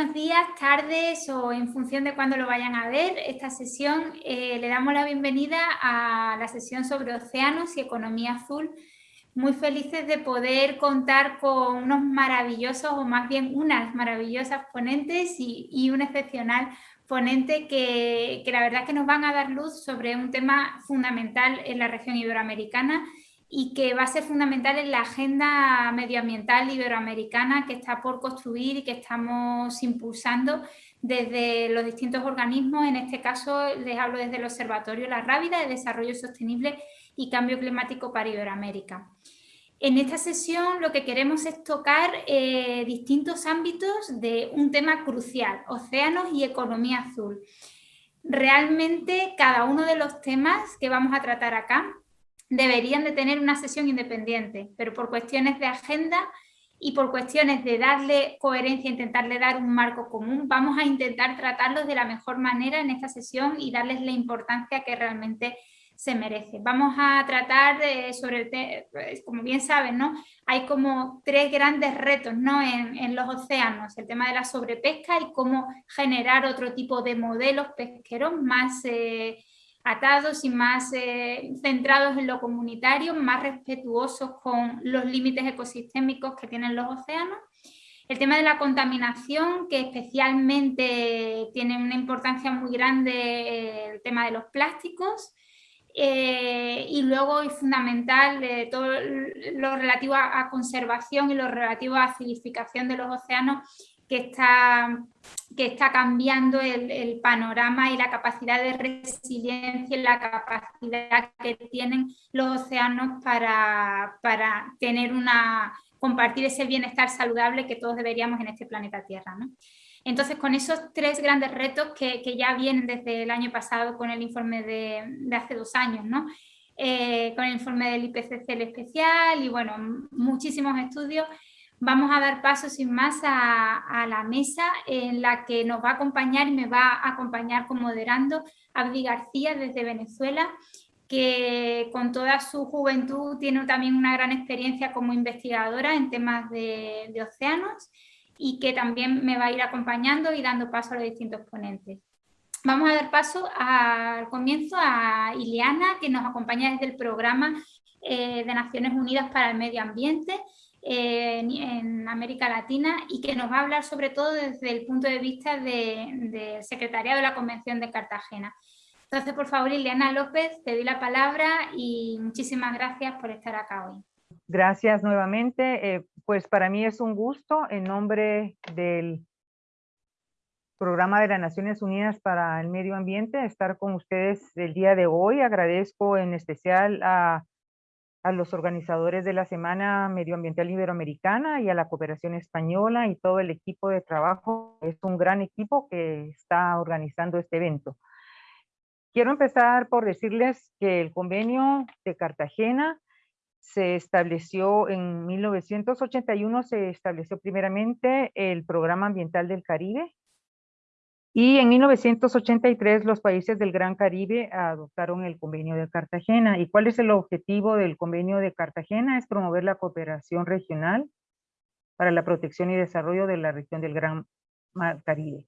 buenos días, tardes o en función de cuándo lo vayan a ver. Esta sesión eh, le damos la bienvenida a la sesión sobre océanos y economía azul. Muy felices de poder contar con unos maravillosos o más bien unas maravillosas ponentes y, un excepcional ponente que, que la verdad que nos van a dar luz sobre un tema fundamental en la región iberoamericana y que va a ser fundamental en la agenda medioambiental iberoamericana que está por construir y que estamos impulsando desde los distintos organismos, en este caso les hablo desde el Observatorio La Rábida de Desarrollo Sostenible y Cambio Climático para Iberoamérica. En esta sesión lo que queremos es tocar eh, distintos ámbitos de un tema crucial, océanos y economía azul. Realmente cada uno de los temas que vamos a tratar acá deberían de tener una sesión independiente, pero por cuestiones de agenda y por cuestiones de darle coherencia, intentarle dar un marco común, vamos a intentar tratarlos de la mejor manera en esta sesión y darles la importancia que realmente se merece. Vamos a tratar de, sobre el pues, como bien saben, ¿no? hay como tres grandes retos ¿no? en, los océanos, el tema de la sobrepesca y cómo generar otro tipo de modelos pesqueros más... Eh, atados y más eh, centrados en lo comunitario, más respetuosos con los límites ecosistémicos que tienen los océanos. El tema de la contaminación, que especialmente tiene una importancia muy grande eh, el tema de los plásticos, eh, y luego es fundamental todo lo relativo a, a, conservación y lo relativo a acidificación de los océanos que está, que está cambiando el, panorama y la capacidad de resiliencia y la capacidad que tienen los océanos para, para tener una, compartir ese bienestar saludable que todos deberíamos en este planeta Tierra. Entonces, con esos tres grandes retos que, que, ya vienen desde el año pasado con el informe de, de hace dos años, ¿no? Eh, con el informe del IPCC especial y bueno, muchísimos estudios, vamos a dar paso sin más a, la mesa en la que nos va a acompañar y me va a acompañar como moderando Abdi García desde Venezuela, que con toda su juventud tiene también una gran experiencia como investigadora en temas de, océanos y que también me va a ir acompañando y dando paso a los distintos ponentes. Vamos a dar paso al comienzo a Ileana, que nos acompaña desde el programa eh, de Naciones Unidas para el Medio Ambiente, en, América Latina y que nos va a hablar sobre todo desde el punto de vista del secretariado de la Convención de Cartagena. Entonces, por favor, Ileana López, te doy la palabra y muchísimas gracias por estar acá hoy. Gracias nuevamente. Eh, pues para mí es un gusto en nombre del Programa de las Naciones Unidas para el Medio Ambiente estar con ustedes el día de hoy. Agradezco en especial a a los organizadores de la Semana Medioambiental Iberoamericana y a la Cooperación Española y todo el equipo de trabajo. Es un gran equipo que está organizando este evento. Quiero empezar por decirles que el convenio de Cartagena se estableció en 1981, se estableció primeramente el Programa Ambiental del Caribe, y en 1983 los países del Gran Caribe adoptaron el convenio de Cartagena. ¿Y cuál es el objetivo del convenio de Cartagena? Es promover la cooperación regional para la protección y desarrollo de la región del Gran Caribe.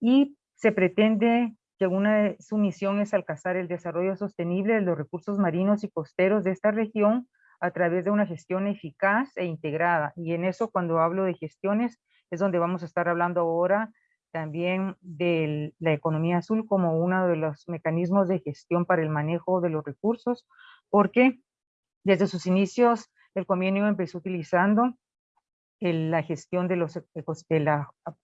Y se pretende que una su misión es alcanzar el desarrollo sostenible de los recursos marinos y costeros de esta región a través de una gestión eficaz e integrada. Y en eso, cuando hablo de gestiones, es donde vamos a estar hablando ahora también de la economía azul como uno de los mecanismos de gestión para el manejo de los recursos, porque desde sus inicios el convenio empezó utilizando la gestión de los el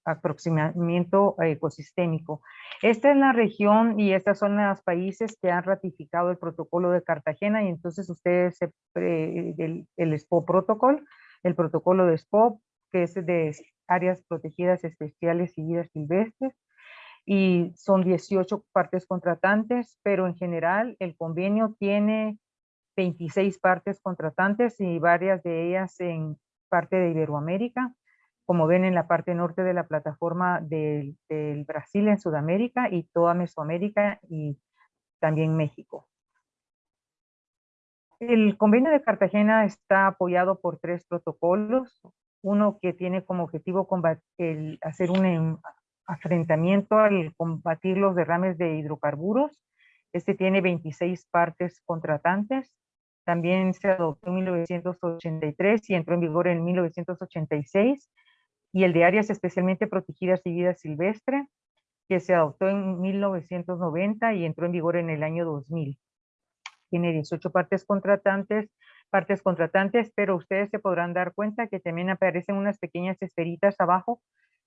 aproximamiento ecosistémico. Esta es la región y estas son los países que han ratificado el protocolo de Cartagena y entonces ustedes, el, el SPO protocol, el protocolo de SPO, que es de áreas protegidas especiales y vidas silvestres, y son 18 partes contratantes, pero en general el convenio tiene 26 partes contratantes y varias de ellas en parte de Iberoamérica, como ven en la parte norte de la plataforma del, del Brasil en Sudamérica y toda Mesoamérica y también México. El convenio de Cartagena está apoyado por tres protocolos, uno que tiene como objetivo el hacer un afrentamiento al combatir los derrames de hidrocarburos. Este tiene 26 partes contratantes. También se adoptó en 1983 y entró en vigor en 1986. Y el de áreas especialmente protegidas y vida silvestre, que se adoptó en 1990 y entró en vigor en el año 2000. Tiene 18 partes contratantes, partes contratantes, pero ustedes se podrán dar cuenta que también aparecen unas pequeñas esferitas abajo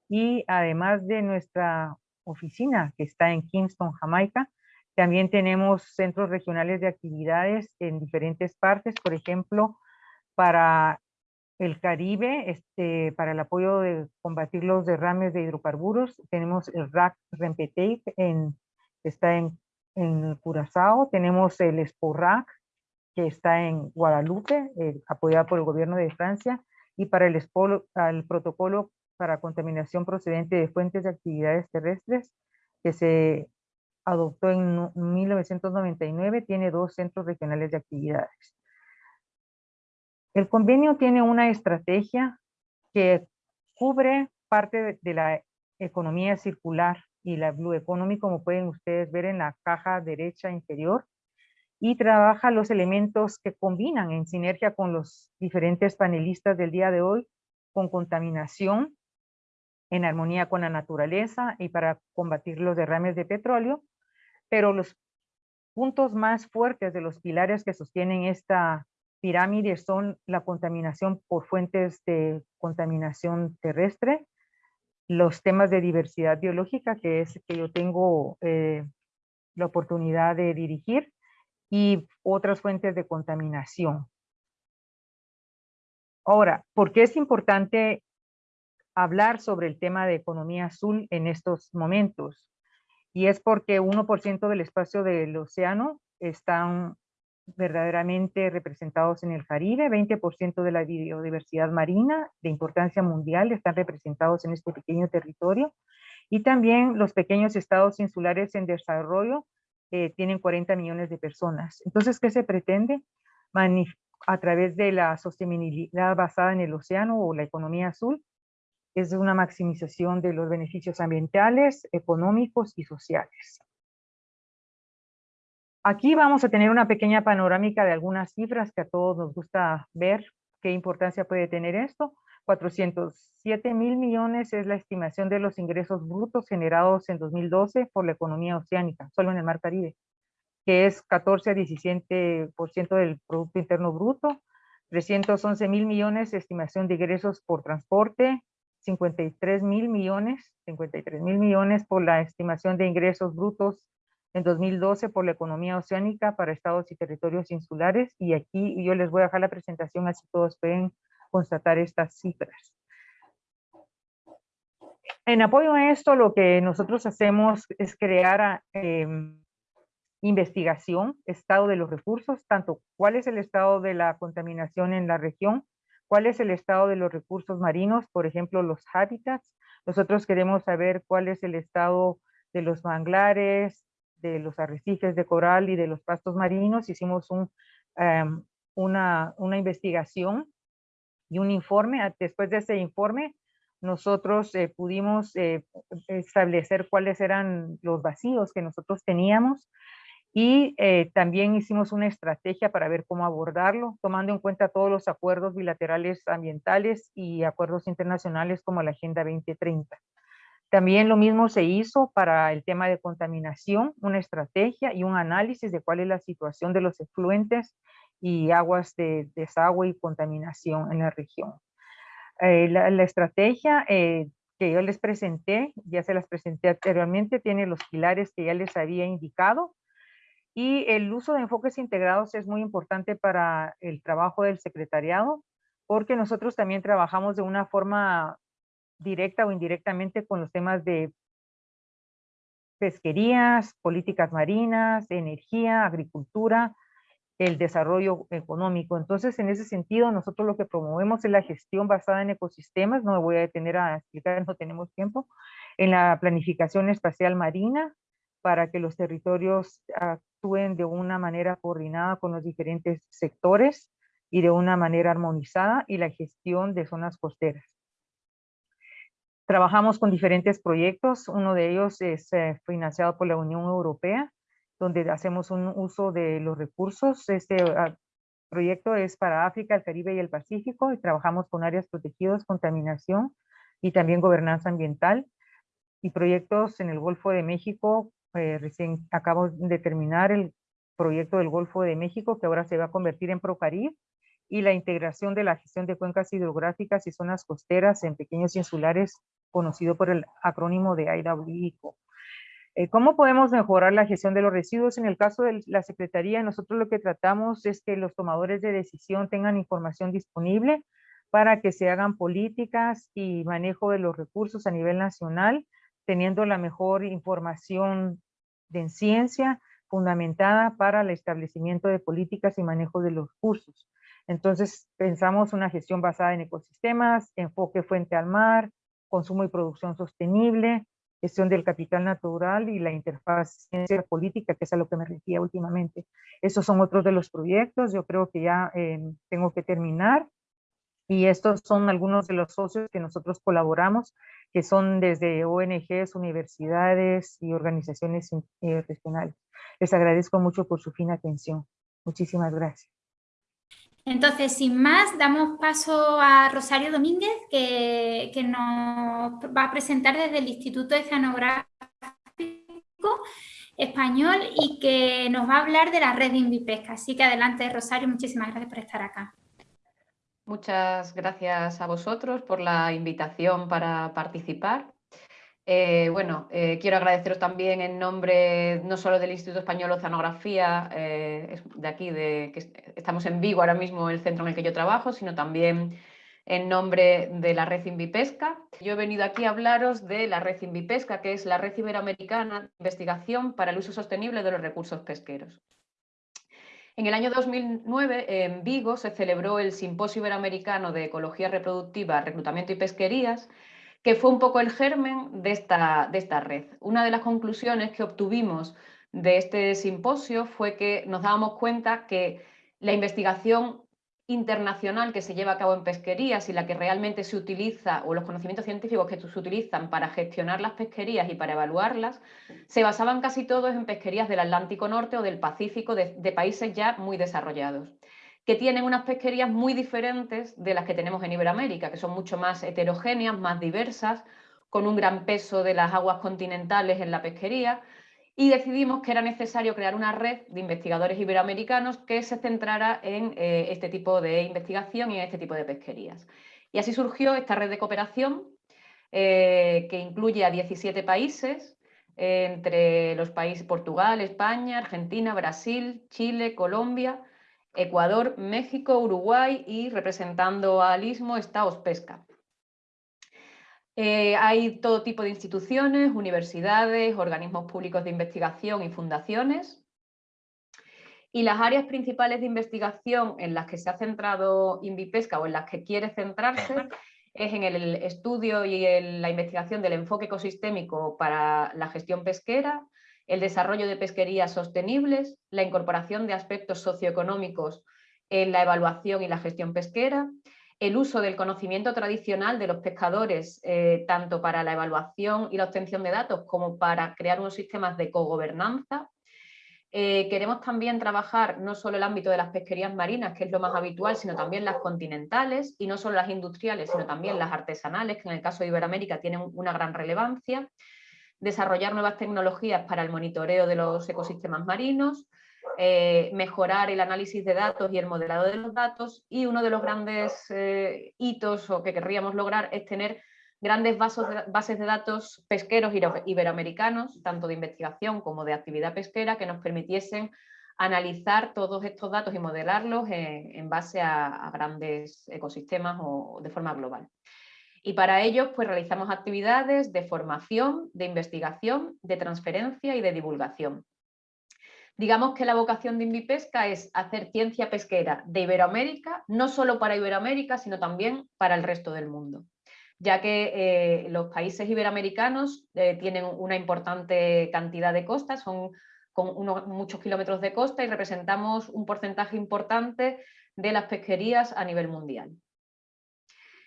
y además de nuestra oficina que está en Kingston, Jamaica, también tenemos centros regionales de actividades en diferentes partes, por ejemplo, para el Caribe, este, para el apoyo de combatir los derrames de hidrocarburos, tenemos el RAC Rempeteic, en, está en, en Curazao, tenemos el SPORAC, que está en Guadalupe, eh, apoyado por el gobierno de Francia, y para el, el protocolo para contaminación procedente de fuentes de actividades terrestres, que se adoptó en 1999, tiene dos centros regionales de actividades. El convenio tiene una estrategia que cubre parte de la economía circular y la Blue Economy, como pueden ustedes ver en la caja derecha inferior, y trabaja los elementos que combinan en sinergia con los diferentes panelistas del día de hoy, con contaminación, en armonía con la naturaleza y para combatir los derrames de petróleo, pero los puntos más fuertes de los pilares que sostienen esta pirámide son la contaminación por fuentes de contaminación terrestre, los temas de diversidad biológica, que es que yo tengo eh, la oportunidad de dirigir, y otras fuentes de contaminación. Ahora, ¿por qué es importante hablar sobre el tema de economía azul en estos momentos? Y es porque 1% del espacio del océano están verdaderamente representados en el Caribe, 20% de la biodiversidad marina de importancia mundial están representados en este pequeño territorio y también los pequeños estados insulares en desarrollo eh, tienen 40 millones de personas. Entonces, ¿qué se pretende? a través de la sostenibilidad basada en el océano o la economía azul, es una maximización de los beneficios ambientales, económicos y sociales. Aquí vamos a tener una pequeña panorámica de algunas cifras que a todos nos gusta ver qué importancia puede tener esto. 407 mil millones es la estimación de los ingresos brutos generados en 2012 por la economía oceánica, solo en el Mar Caribe, que es 14 a 17% del Producto Interno Bruto. 311 mil millones estimación de ingresos por transporte, 53 mil millones, 53 mil millones por la estimación de ingresos brutos en 2012 por la economía oceánica para estados y territorios insulares. Y aquí yo les voy a dejar la presentación así todos pueden constatar estas cifras. En apoyo a esto, lo que nosotros hacemos es crear em, investigación, estado de los recursos, tanto cuál es el estado de la contaminación en la región, cuál es el estado de los recursos marinos, por ejemplo, los hábitats. Nosotros queremos saber cuál es el estado de los manglares, de los arrecifes de coral y de los pastos marinos. Hicimos em, una, una investigación y un informe. Después de ese informe, nosotros eh, pudimos eh, establecer cuáles eran los vacíos que nosotros teníamos y eh, también hicimos una estrategia para ver cómo abordarlo, tomando en cuenta todos los acuerdos bilaterales ambientales y acuerdos internacionales como la Agenda 2030. También lo mismo se hizo para el tema de contaminación, una estrategia y un análisis de cuál es la situación de los efluentes y aguas de desagüe y contaminación en la región. Eh, la, estrategia eh, que yo les presenté, ya se las presenté anteriormente, tiene los pilares que ya les había indicado, y el uso de enfoques integrados es muy importante para el trabajo del secretariado, porque nosotros también trabajamos de una forma directa o indirectamente con los temas de pesquerías, políticas marinas, energía, agricultura, el desarrollo económico. Entonces, en ese sentido, nosotros lo que promovemos es la gestión basada en ecosistemas, no me voy a detener a explicar, no tenemos tiempo, en la planificación espacial marina, para que los territorios actúen de una manera coordinada con los diferentes sectores y de una manera armonizada y la gestión de zonas costeras. Trabajamos con diferentes proyectos, uno de ellos es eh, financiado por la Unión Europea, donde hacemos un uso de los recursos. Este ah, proyecto es para África, el Caribe y el Pacífico y trabajamos con áreas protegidas, contaminación y también gobernanza ambiental y proyectos en el Golfo de México. Eh, recién acabo de terminar el proyecto del Golfo de México que ahora se va a convertir en Procarib y la integración de la gestión de cuencas hidrográficas y zonas costeras en pequeños insulares conocido por el acrónimo de IWICO. Eh, ¿Cómo podemos mejorar la gestión de los residuos? En el caso de la Secretaría, nosotros lo que tratamos es que los tomadores de decisión tengan información disponible para que se hagan políticas y manejo de los recursos a nivel nacional, teniendo la mejor información de ciencia fundamentada para el establecimiento de políticas y manejo de los recursos. Entonces, pensamos una gestión basada en ecosistemas, enfoque fuente al mar, consumo y producción sostenible, gestión del capital natural y la interfaz ciencia política, que es a lo que me refería últimamente. Esos son otros de los proyectos, yo creo que ya eh, tengo que terminar. Y estos son algunos de los socios que nosotros colaboramos, que son desde ONGs, universidades y organizaciones eh, regionales. Les agradezco mucho por su fina atención. Muchísimas gracias. Entonces, sin más, damos paso a Rosario Domínguez, que, nos va a presentar desde el Instituto Oceanográfico Español y que nos va a hablar de la red de Invipesca. Así que adelante, Rosario, muchísimas gracias por estar acá. Muchas gracias a vosotros por la invitación para participar. Eh, bueno, eh, quiero agradeceros también en nombre no solo del Instituto Español Oceanografía, eh, de aquí, de, que estamos en Vigo ahora mismo, el centro en el que yo trabajo, sino también en nombre de la Red Invipesca. Yo he venido aquí a hablaros de la Red Invipesca, que es la Red Iberoamericana de Investigación para el Uso Sostenible de los Recursos Pesqueros. En el año 2009, en Vigo, se celebró el Simposio Iberoamericano de Ecología Reproductiva, Reclutamiento y Pesquerías, que fue un poco el germen de esta, de esta red. Una de las conclusiones que obtuvimos de este simposio fue que nos dábamos cuenta que la investigación internacional que se lleva a cabo en pesquerías y la que realmente se utiliza, o los conocimientos científicos que se utilizan para gestionar las pesquerías y para evaluarlas, se basaban casi todos en pesquerías del Atlántico Norte o del Pacífico de países ya muy desarrollados que tienen unas pesquerías muy diferentes de las que tenemos en Iberoamérica, que son mucho más heterogéneas, más diversas, con un gran peso de las aguas continentales en la pesquería, y decidimos que era necesario crear una red de investigadores iberoamericanos que se centrara en eh, este tipo de investigación y en este tipo de pesquerías. Y así surgió esta red de cooperación eh, que incluye a 17 países, entre los países Portugal, España, Argentina, Brasil, Chile, Colombia, Ecuador, México, Uruguay y representando al Istmo está Ospesca. Eh, hay todo tipo de instituciones, universidades, organismos públicos de investigación y fundaciones. Y las áreas principales de investigación en las que se ha centrado Invipesca o en las que quiere centrarse es en el estudio y en la investigación del enfoque ecosistémico para la gestión pesquera, el desarrollo de pesquerías sostenibles, la incorporación de aspectos socioeconómicos en la evaluación y la gestión pesquera, el uso del conocimiento tradicional de los pescadores, eh, tanto para la evaluación y la obtención de datos como para crear unos sistemas de cogobernanza. Eh, queremos también trabajar no solo el ámbito de las pesquerías marinas, que es lo más habitual, sino también las continentales, y no solo las industriales, sino también las artesanales, que en el caso de Iberoamérica tienen una gran relevancia desarrollar nuevas tecnologías para el monitoreo de los ecosistemas marinos, eh, mejorar el análisis de datos y el modelado de los datos y uno de los grandes eh, hitos o que querríamos lograr es tener grandes bases de datos pesqueros iberoamericanos, tanto de investigación como de actividad pesquera, que nos permitiesen analizar todos estos datos y modelarlos en, base a, grandes ecosistemas o de forma global. Y para ello pues, realizamos actividades de formación, de investigación, de transferencia y de divulgación. Digamos que la vocación de Invipesca es hacer ciencia pesquera de Iberoamérica, no solo para Iberoamérica, sino también para el resto del mundo, ya que eh, los países iberoamericanos eh, tienen una importante cantidad de costas, son con muchos kilómetros de costa y representamos un porcentaje importante de las pesquerías a nivel mundial.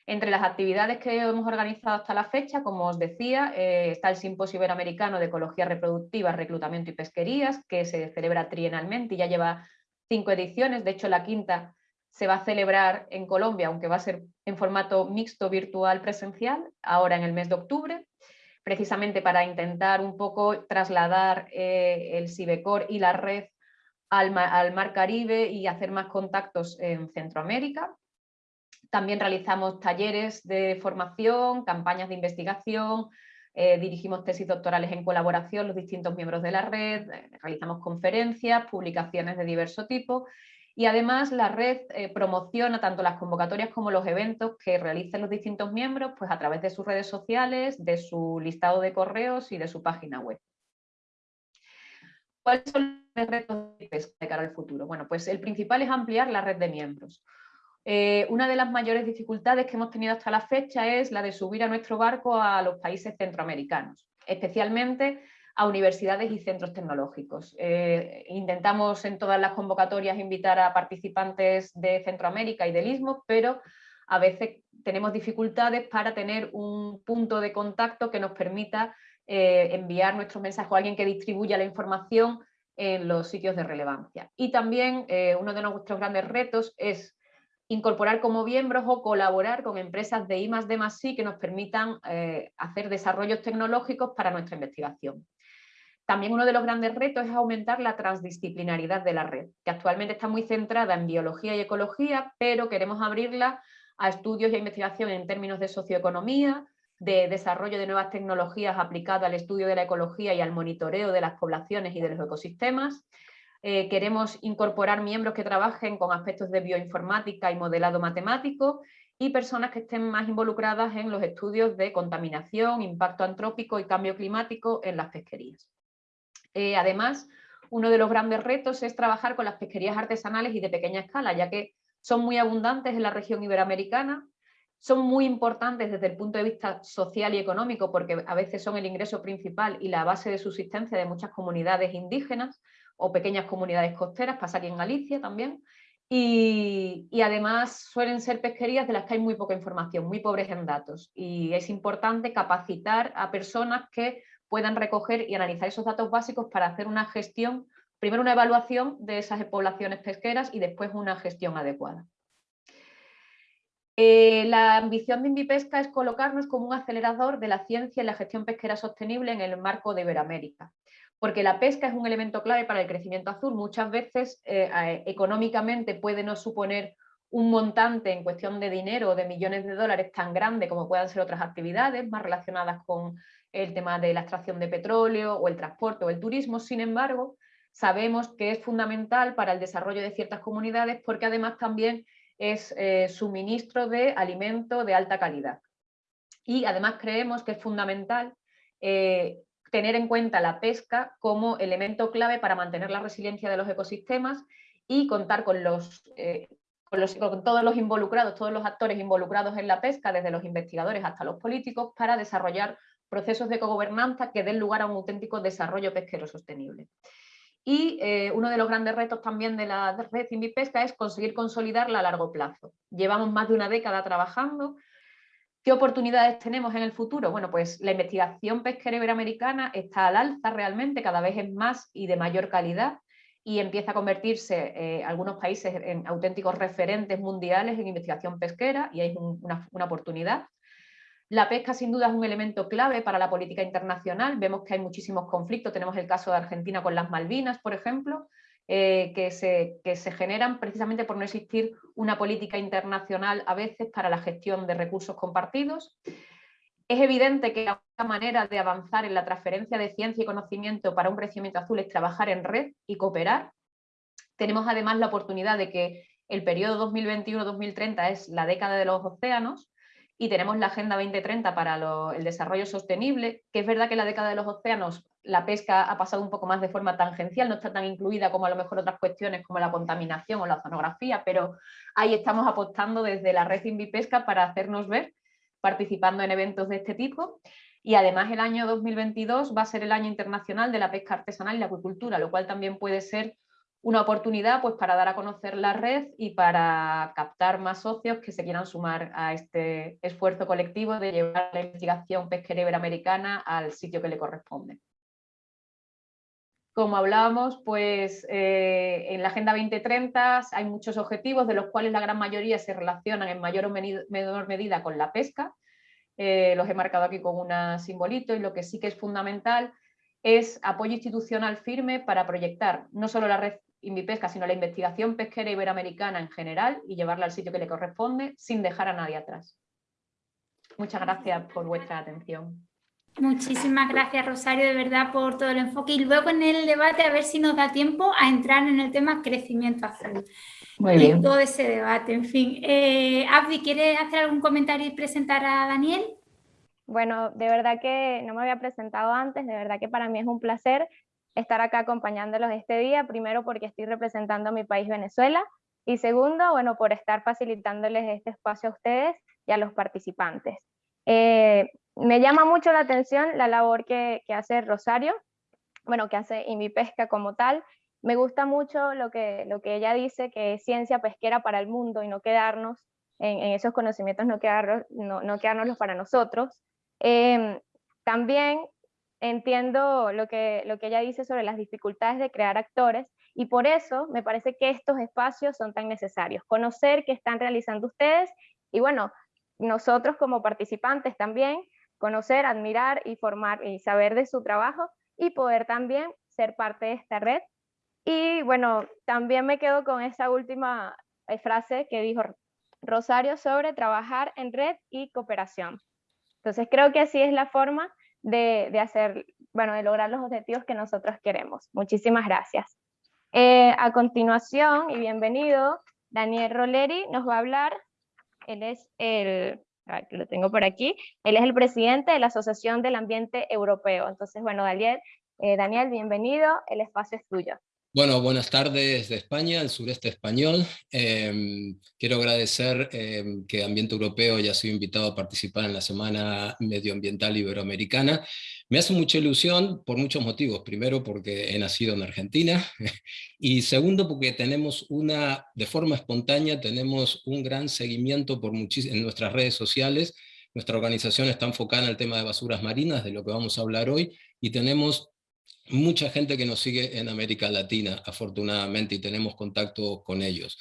Entre las actividades que hemos organizado hasta la fecha, como os decía, eh, está el Simposio Iberoamericano de Ecología Reproductiva, Reclutamiento y Pesquerías, que se celebra trienalmente y ya lleva cinco ediciones, de hecho la quinta se va a celebrar en Colombia, aunque va a ser en formato mixto virtual presencial, ahora en el mes de octubre, precisamente para intentar un poco trasladar eh, el Cibecor y la red al, al Mar Caribe y hacer más contactos en Centroamérica. También realizamos talleres de formación, campañas de investigación, eh, dirigimos tesis doctorales en colaboración los distintos miembros de la red, eh, realizamos conferencias, publicaciones de diverso tipo y además la red eh, promociona tanto las convocatorias como los eventos que realicen los distintos miembros pues a través de sus redes sociales, de su listado de correos y de su página web. ¿Cuáles son los retos de cara al futuro? Bueno, pues el principal es ampliar la red de miembros. Eh, una de las mayores dificultades que hemos tenido hasta la fecha es la de subir a nuestro barco a los países centroamericanos, especialmente a universidades y centros tecnológicos. Eh, intentamos en todas las convocatorias invitar a participantes de Centroamérica y del Istmo, pero a veces tenemos dificultades para tener un punto de contacto que nos permita eh, enviar nuestro mensaje a alguien que distribuya la información en los sitios de relevancia. Y también uno de nuestros grandes retos es incorporar como miembros o colaborar con empresas de I D I que nos permitan eh, hacer desarrollos tecnológicos para nuestra investigación. También uno de los grandes retos es aumentar la transdisciplinaridad de la red, que actualmente está muy centrada en biología y ecología, pero queremos abrirla a estudios y a investigación en términos de socioeconomía, de desarrollo de nuevas tecnologías aplicadas al estudio de la ecología y al monitoreo de las poblaciones y de los ecosistemas, eh, queremos incorporar miembros que trabajen con aspectos de bioinformática y modelado matemático y personas que estén más involucradas en los estudios de contaminación, impacto antrópico y cambio climático en las pesquerías. Eh, además, uno de los grandes retos es trabajar con las pesquerías artesanales y de pequeña escala, ya que son muy abundantes en la región iberoamericana, son muy importantes desde el punto de vista social y económico porque a veces son el ingreso principal y la base de subsistencia de muchas comunidades indígenas, o pequeñas comunidades costeras, pasa aquí en Galicia también, y, además suelen ser pesquerías de las que hay muy poca información, muy pobres en datos, y es importante capacitar a personas que puedan recoger y analizar esos datos básicos para hacer una gestión, primero una evaluación de esas poblaciones pesqueras y después una gestión adecuada. Eh, la ambición de Invipesca es colocarnos como un acelerador de la ciencia y la gestión pesquera sostenible en el marco de Iberoamérica porque la pesca es un elemento clave para el crecimiento azul. Muchas veces eh, económicamente puede no suponer un montante en cuestión de dinero o de millones de dólares tan grande como puedan ser otras actividades más relacionadas con el tema de la extracción de petróleo o el transporte o el turismo. Sin embargo, sabemos que es fundamental para el desarrollo de ciertas comunidades porque además también es eh, suministro de alimento de alta calidad. Y además creemos que es fundamental eh, tener en cuenta la pesca como elemento clave para mantener la resiliencia de los ecosistemas y contar con, los, eh, con, todos los involucrados, todos los actores involucrados en la pesca, desde los investigadores hasta los políticos, para desarrollar procesos de cogobernanza que den lugar a un auténtico desarrollo pesquero sostenible. Y eh, uno de los grandes retos también de la red Invipesca es conseguir consolidarla a largo plazo. Llevamos más de una década trabajando, ¿Qué oportunidades tenemos en el futuro? Bueno, pues la investigación pesquera iberoamericana está al alza realmente, cada vez es más y de mayor calidad y empieza a convertirse eh, algunos países en auténticos referentes mundiales en investigación pesquera y hay una, una oportunidad. La pesca sin duda es un elemento clave para la política internacional, vemos que hay muchísimos conflictos, tenemos el caso de Argentina con las Malvinas, por ejemplo, eh, que, se, que, se, generan precisamente por no existir una política internacional a veces para la gestión de recursos compartidos. Es evidente que la única manera de avanzar en la transferencia de ciencia y conocimiento para un crecimiento azul es trabajar en red y cooperar. Tenemos además la oportunidad de que el periodo 2021-2030 es la década de los océanos y tenemos la Agenda 2030 para el desarrollo sostenible, que es verdad que la década de los océanos la pesca ha pasado un poco más de forma tangencial, no está tan incluida como a lo mejor otras cuestiones como la contaminación o la oceanografía, pero ahí estamos apostando desde la red Invipesca para hacernos ver, participando en eventos de este tipo. Y además el año 2022 va a ser el año internacional de la pesca artesanal y la acuicultura, lo cual también puede ser una oportunidad pues, para dar a conocer la red y para captar más socios que se quieran sumar a este esfuerzo colectivo de llevar la investigación pesquera iberoamericana al sitio que le corresponde. Como hablábamos, pues eh, en la Agenda 2030 hay muchos objetivos, de los cuales la gran mayoría se relacionan en mayor o menor medida con la pesca. Eh, los he marcado aquí con un simbolito y lo que sí que es fundamental es apoyo institucional firme para proyectar no solo la red Invipesca, sino la investigación pesquera iberoamericana en general y llevarla al sitio que le corresponde sin dejar a nadie atrás. Muchas gracias por vuestra atención. Muchísimas gracias Rosario de verdad por todo el enfoque y luego en el debate a ver si nos da tiempo a entrar en el tema crecimiento azul. Muy bien. todo ese debate, en fin. Eh, Abdi, ¿quieres hacer algún comentario y presentar a Daniel? Bueno, de verdad que no me había presentado antes, de verdad que para mí es un placer estar acá acompañándolos este día, primero porque estoy representando a mi país Venezuela y segundo, bueno, por estar facilitándoles este espacio a ustedes y a los participantes. Eh, me llama mucho la atención la labor que, hace Rosario, bueno, que hace Invipesca como tal. Me gusta mucho lo que, lo que ella dice, que es ciencia pesquera para el mundo y no quedarnos en, esos conocimientos, no, quedarnos, no, quedárnoslos para nosotros. Em, también entiendo lo que, lo que ella dice sobre las dificultades de crear actores y por eso me parece que estos espacios son tan necesarios. Conocer qué están realizando ustedes y bueno, nosotros como participantes también conocer, admirar y formar y saber de su trabajo y poder también ser parte de esta red. Y bueno, también me quedo con esa última eh, frase que dijo Rosario sobre trabajar en red y cooperación. Entonces creo que así es la forma de, hacer, bueno, de lograr los objetivos que nosotros queremos. Muchísimas gracias. Eh, a continuación, y bienvenido, Daniel Roleri nos va a hablar, él es el lo tengo por aquí, él es el presidente de la Asociación del Ambiente Europeo. Entonces, bueno, Daniel, eh, Daniel bienvenido, el espacio es tuyo. Bueno, buenas tardes de España, el sureste español. Em, quiero agradecer em, que Ambiente Europeo haya sido invitado a participar en la Semana Medioambiental Iberoamericana. Me hace mucha ilusión por muchos motivos. Primero, porque he nacido en Argentina. Y segundo, porque tenemos una, de forma espontánea, tenemos un gran seguimiento por en nuestras redes sociales. Nuestra organización está enfocada en el tema de basuras marinas, de lo que vamos a hablar hoy, y tenemos mucha gente que nos sigue en América Latina, afortunadamente, y tenemos contacto con ellos.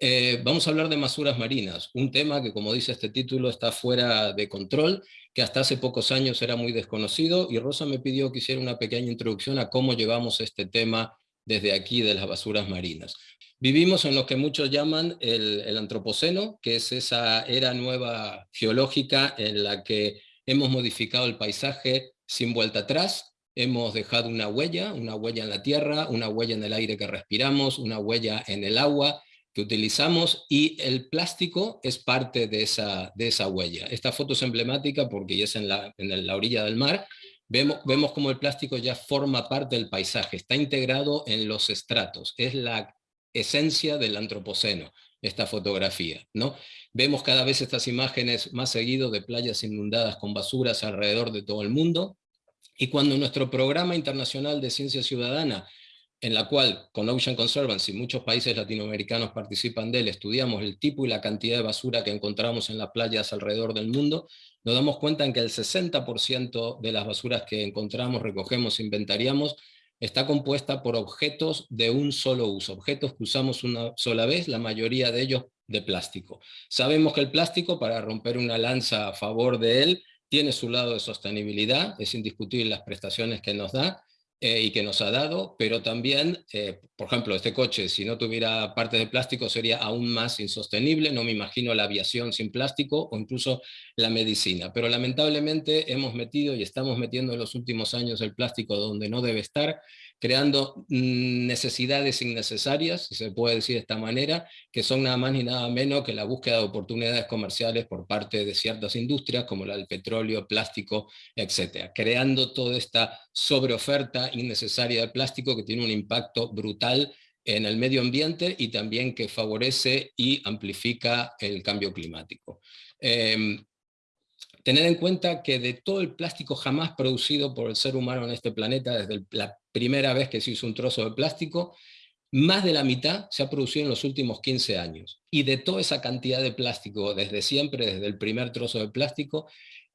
Eh, vamos a hablar de basuras marinas, un tema que, como dice este título, está fuera de control, que hasta hace pocos años era muy desconocido, y Rosa me pidió que hiciera una pequeña introducción a cómo llevamos este tema desde aquí de las basuras marinas. Vivimos en lo que muchos llaman el antropoceno, que es esa era nueva geológica en la que hemos modificado el paisaje sin vuelta atrás, hemos dejado una huella, una huella en la tierra, una huella en el aire que respiramos, una huella en el agua que utilizamos y el plástico es parte de esa, de esa huella. Esta foto es emblemática porque es en la, en la orilla del mar, vemos, vemos como el plástico ya forma parte del paisaje, está integrado en los estratos, es la esencia del antropoceno, esta fotografía. ¿no? Vemos cada vez estas imágenes más seguido de playas inundadas con basuras alrededor de todo el mundo, y cuando nuestro programa internacional de ciencia ciudadana, en la cual con Ocean Conservancy muchos países latinoamericanos participan de él, estudiamos el tipo y la cantidad de basura que encontramos en las playas alrededor del mundo, nos damos cuenta en que el 60% de las basuras que encontramos, recogemos, inventariamos, está compuesta por objetos de un solo uso, objetos que usamos una sola vez, la mayoría de ellos de plástico. Sabemos que el plástico, para romper una lanza a favor de él, tiene su lado de sostenibilidad, es indiscutible las prestaciones que nos da eh, y que nos ha dado, pero también, eh, por ejemplo, este coche, si no tuviera partes de plástico sería aún más insostenible, no me imagino la aviación sin plástico o incluso la medicina, pero lamentablemente hemos metido y estamos metiendo en los últimos años el plástico donde no debe estar, creando mm, necesidades innecesarias, si se puede decir de esta manera, que son nada más ni nada menos que la búsqueda de oportunidades comerciales por parte de ciertas industrias, como la del petróleo, plástico, etcétera, creando toda esta sobreoferta innecesaria de plástico que tiene un impacto brutal en el medio ambiente y también que favorece y amplifica el cambio climático. Em, tener en cuenta que de todo el plástico jamás producido por el ser humano en este planeta, desde la primera vez que se hizo un trozo de plástico, más de la mitad se ha producido en los últimos 15 años. Y de toda esa cantidad de plástico, desde siempre, desde el primer trozo de plástico,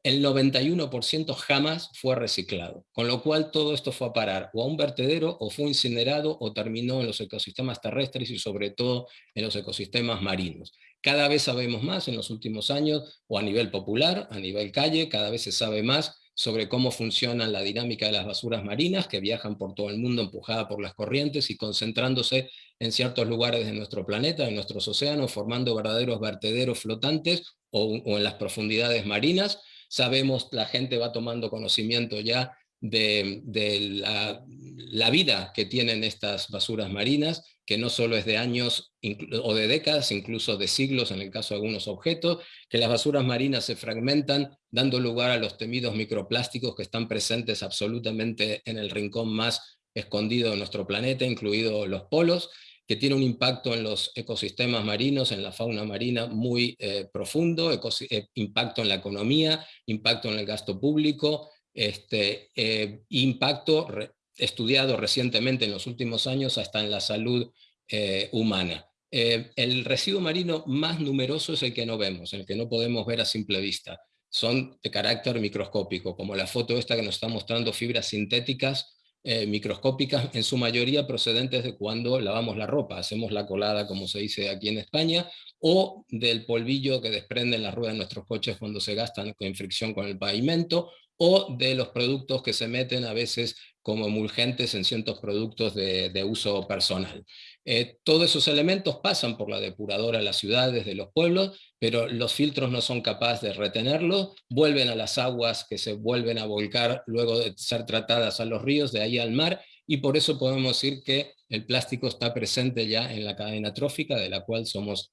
el 91% jamás fue reciclado, con lo cual todo esto fue a parar o a un vertedero o fue incinerado o terminó en los ecosistemas terrestres y sobre todo en los ecosistemas marinos. Cada vez sabemos más en los últimos años, o a nivel popular, a nivel calle, cada vez se sabe más sobre cómo funciona la dinámica de las basuras marinas que viajan por todo el mundo empujadas por las corrientes y concentrándose en ciertos lugares de nuestro planeta, en nuestros océanos, formando verdaderos vertederos flotantes o en las profundidades marinas, sabemos, la gente va tomando conocimiento ya de, la, vida que tienen estas basuras marinas, que no solo es de años o de décadas, incluso de siglos en el caso de algunos objetos, que las basuras marinas se fragmentan, dando lugar a los temidos microplásticos que están presentes absolutamente en el rincón más escondido de nuestro planeta, incluidos los polos, que tiene un impacto en los ecosistemas marinos, en la fauna marina muy eh, profundo, eh, impacto en la economía, impacto en el gasto público, este, eh, impacto estudiado recientemente en los últimos años hasta en la salud humana. el residuo marino más numeroso es el que no vemos, el que no podemos ver a simple vista. Son de carácter microscópico, como la foto esta que nos está mostrando fibras sintéticas eh, microscópicas, en su mayoría procedentes de cuando lavamos la ropa, hacemos la colada, como se dice aquí en España, o del polvillo que desprenden las ruedas de nuestros coches cuando se gastan con fricción con el pavimento, o de los productos que se meten a veces como emulgentes en ciertos productos de, uso personal. Eh, todos esos elementos pasan por la depuradora de las ciudades, de los pueblos, pero los filtros no son capaces de retenerlo, vuelven a las aguas que se vuelven a volcar luego de ser tratadas a los ríos, de ahí al mar, y por eso podemos decir que el plástico está presente ya en la cadena trófica, de la cual somos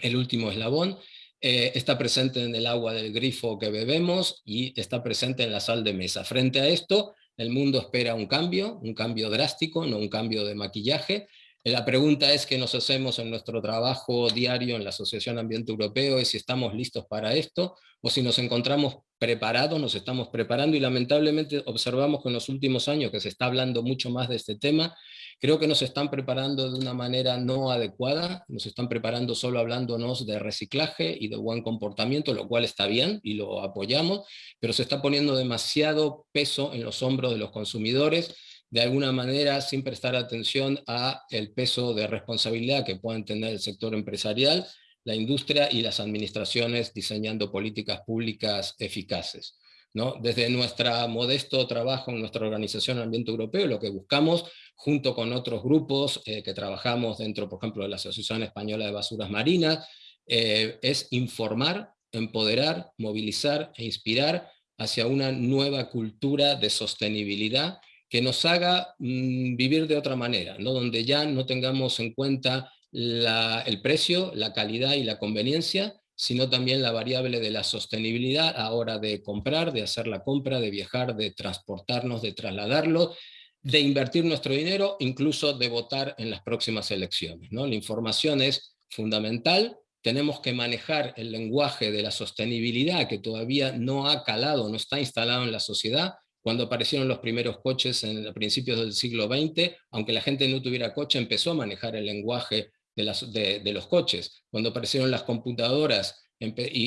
el último eslabón, eh, está presente en el agua del grifo que bebemos y está presente en la sal de mesa. Frente a esto, el mundo espera un cambio, un cambio drástico, no un cambio de maquillaje. La pregunta es qué nos hacemos en nuestro trabajo diario en la Asociación Ambiente Europeo, y si estamos listos para esto, o si nos encontramos preparados, nos estamos preparando, y lamentablemente observamos que en los últimos años que se está hablando mucho más de este tema, Creo que nos están preparando de una manera no adecuada, nos están preparando solo hablándonos de reciclaje y de buen comportamiento, lo cual está bien y lo apoyamos, pero se está poniendo demasiado peso en los hombros de los consumidores, de alguna manera sin prestar atención a el peso de responsabilidad que pueden tener el sector empresarial, la industria y las administraciones diseñando políticas públicas eficaces. ¿no? Desde nuestro modesto trabajo en nuestra organización Ambiente Europeo, lo que buscamos, junto con otros grupos eh, que trabajamos dentro, por ejemplo, de la Asociación Española de Basuras Marinas, eh, es informar, empoderar, movilizar e inspirar hacia una nueva cultura de sostenibilidad que nos haga mm, vivir de otra manera, ¿no? donde ya no tengamos en cuenta el precio, la calidad y la conveniencia, sino también la variable de la sostenibilidad a hora de comprar, de hacer la compra, de viajar, de transportarnos, de trasladarlo, de invertir nuestro dinero, incluso de votar en las próximas elecciones. ¿no? La información es fundamental, tenemos que manejar el lenguaje de la sostenibilidad que todavía no ha calado, no está instalado en la sociedad, cuando aparecieron los primeros coches en principios del siglo XX, aunque la gente no tuviera coche, empezó a manejar el lenguaje de, los coches. Cuando aparecieron las computadoras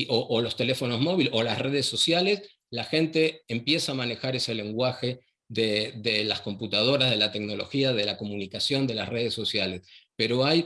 o, los teléfonos móviles o las redes sociales, la gente empieza a manejar ese lenguaje de, las computadoras, de la tecnología, de la comunicación, de las redes sociales. Pero hay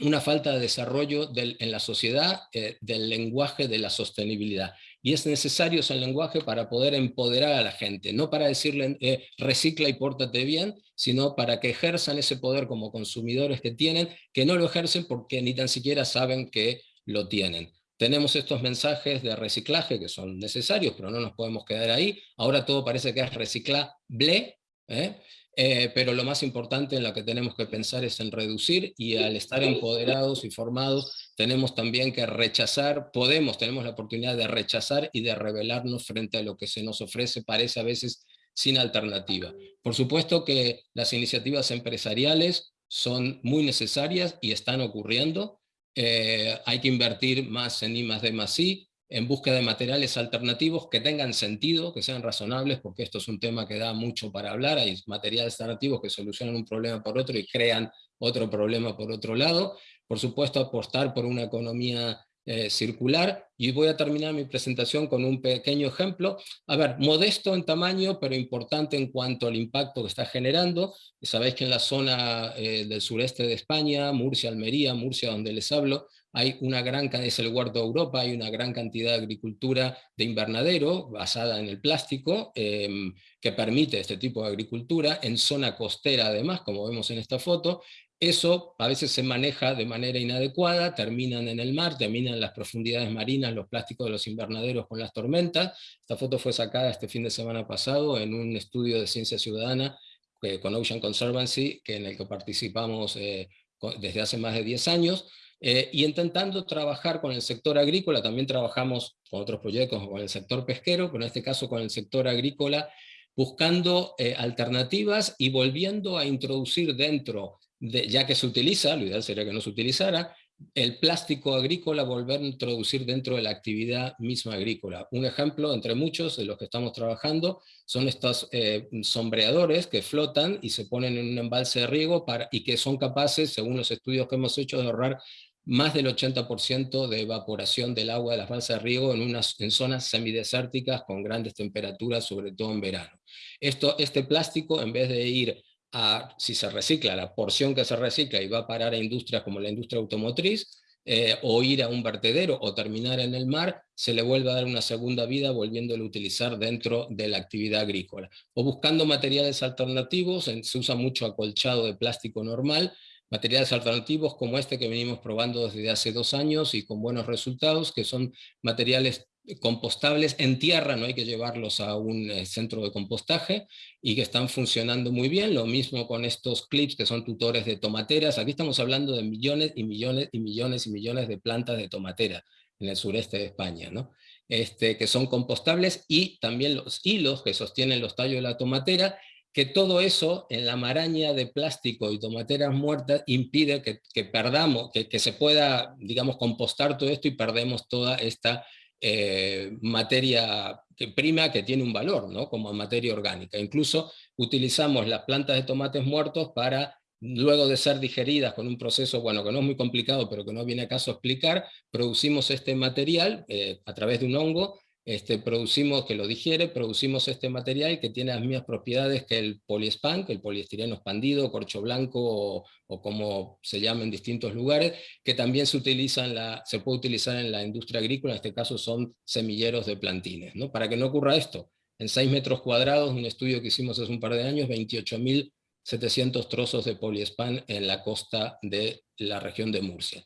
una falta de desarrollo en la sociedad eh, del lenguaje de la sostenibilidad. Y es necesario ese lenguaje para poder empoderar a la gente, no para decirle eh, recicla y pórtate bien, sino para que ejerzan ese poder como consumidores que tienen, que no lo ejercen porque ni tan siquiera saben que lo tienen. Tenemos estos mensajes de reciclaje que son necesarios, pero no nos podemos quedar ahí. Ahora todo parece que es reciclable, ¿eh? Eh, pero lo más importante en lo que tenemos que pensar es en reducir y al estar empoderados y formados tenemos también que rechazar, podemos, tenemos la oportunidad de rechazar y de rebelarnos frente a lo que se nos ofrece, parece a veces sin alternativa. Por supuesto que las iniciativas empresariales son muy necesarias y están ocurriendo, eh, hay que invertir más en I más D más I, en busca de materiales alternativos que tengan sentido, que sean razonables, porque esto es un tema que da mucho para hablar, hay materiales alternativos que solucionan un problema por otro y crean otro problema por otro lado. Por supuesto, apostar por una economía eh, circular, y voy a terminar mi presentación con un pequeño ejemplo. A ver, modesto en tamaño, pero importante en cuanto al impacto que está generando. Sabéis que en la zona eh, del sureste de España, Murcia, Almería, Murcia donde les hablo, hay una gran, es el huerto de Europa, hay una gran cantidad de agricultura de invernadero basada en el plástico, em, que permite este tipo de agricultura, en zona costera además, como vemos en esta foto, eso a veces se maneja de manera inadecuada, terminan en el mar, terminan en las profundidades marinas, los plásticos de los invernaderos con las tormentas. Esta foto fue sacada este fin de semana pasado en un estudio de ciencia ciudadana eh, con Ocean Conservancy, que en el que participamos eh, desde hace más de 10 años, eh, y intentando trabajar con el sector agrícola, también trabajamos con otros proyectos con el sector pesquero, pero en este caso con el sector agrícola, buscando alternativas y volviendo a introducir dentro ya que se utiliza, lo ideal sería que no se utilizara, el plástico agrícola volver a introducir dentro de la actividad misma agrícola. Un ejemplo entre muchos de los que estamos trabajando son estos eh, sombreadores que flotan y se ponen en un embalse de riego para, y que son capaces, según los estudios que hemos hecho, de ahorrar más del 80% de evaporación del agua de las balsas de riego en, unas, en zonas semidesérticas con grandes temperaturas, sobre todo en verano. Esto, este plástico, en vez de ir si se recicla, la porción que se recicla y va a parar a industrias como la industria automotriz, eh, o ir a un vertedero o terminar en el mar, se le vuelve a dar una segunda vida volviéndolo a utilizar dentro de la actividad agrícola. O buscando materiales alternativos, se usa mucho acolchado de plástico normal, materiales alternativos como este que venimos probando desde hace dos años y con buenos resultados, que son materiales compostables en tierra, no hay que llevarlos a un eh, centro de compostaje y que están funcionando muy bien, lo mismo con estos clips que son tutores de tomateras, aquí estamos hablando de millones y millones y millones y millones de plantas de tomatera en el sureste de España, ¿no? este, que son compostables y también los hilos que sostienen los tallos de la tomatera, que todo eso en la maraña de plástico y tomateras muertas impide que, perdamos, que, se pueda, digamos, compostar todo esto y perdemos toda esta eh, materia prima que tiene un valor, ¿no? como materia orgánica. Incluso utilizamos las plantas de tomates muertos para, luego de ser digeridas con un proceso, bueno, que no es muy complicado, pero que no viene a caso explicar, producimos este material eh, a través de un hongo este, producimos, que lo digiere, producimos este material que tiene las mismas propiedades que el poliespan, que el poliestireno expandido, corcho blanco o, como se llama en distintos lugares, que también se, se puede utilizar en la industria agrícola, en este caso son semilleros de plantines. ¿no? Para que no ocurra esto, en 6 metros cuadrados, un estudio que hicimos hace un par de años, 28.700 trozos de poliespan en la costa de la región de Murcia.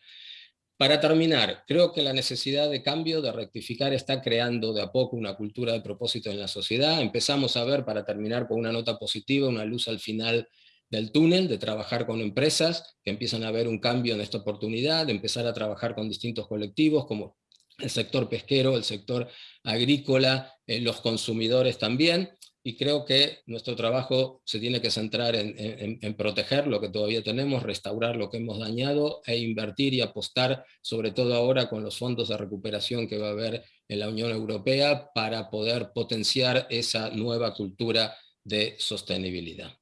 Para terminar, creo que la necesidad de cambio, de rectificar, está creando de a poco una cultura de propósito en la sociedad. Empezamos a ver, para terminar con una nota positiva, una luz al final del túnel, de trabajar con empresas que empiezan a ver un cambio en esta oportunidad, de empezar a trabajar con distintos colectivos como el sector pesquero, el sector agrícola, eh, los consumidores también, y creo que nuestro trabajo se tiene que centrar en, proteger lo que todavía tenemos, restaurar lo que hemos dañado e invertir y apostar, sobre todo ahora con los fondos de recuperación que va a haber en la Unión Europea para poder potenciar esa nueva cultura de sostenibilidad.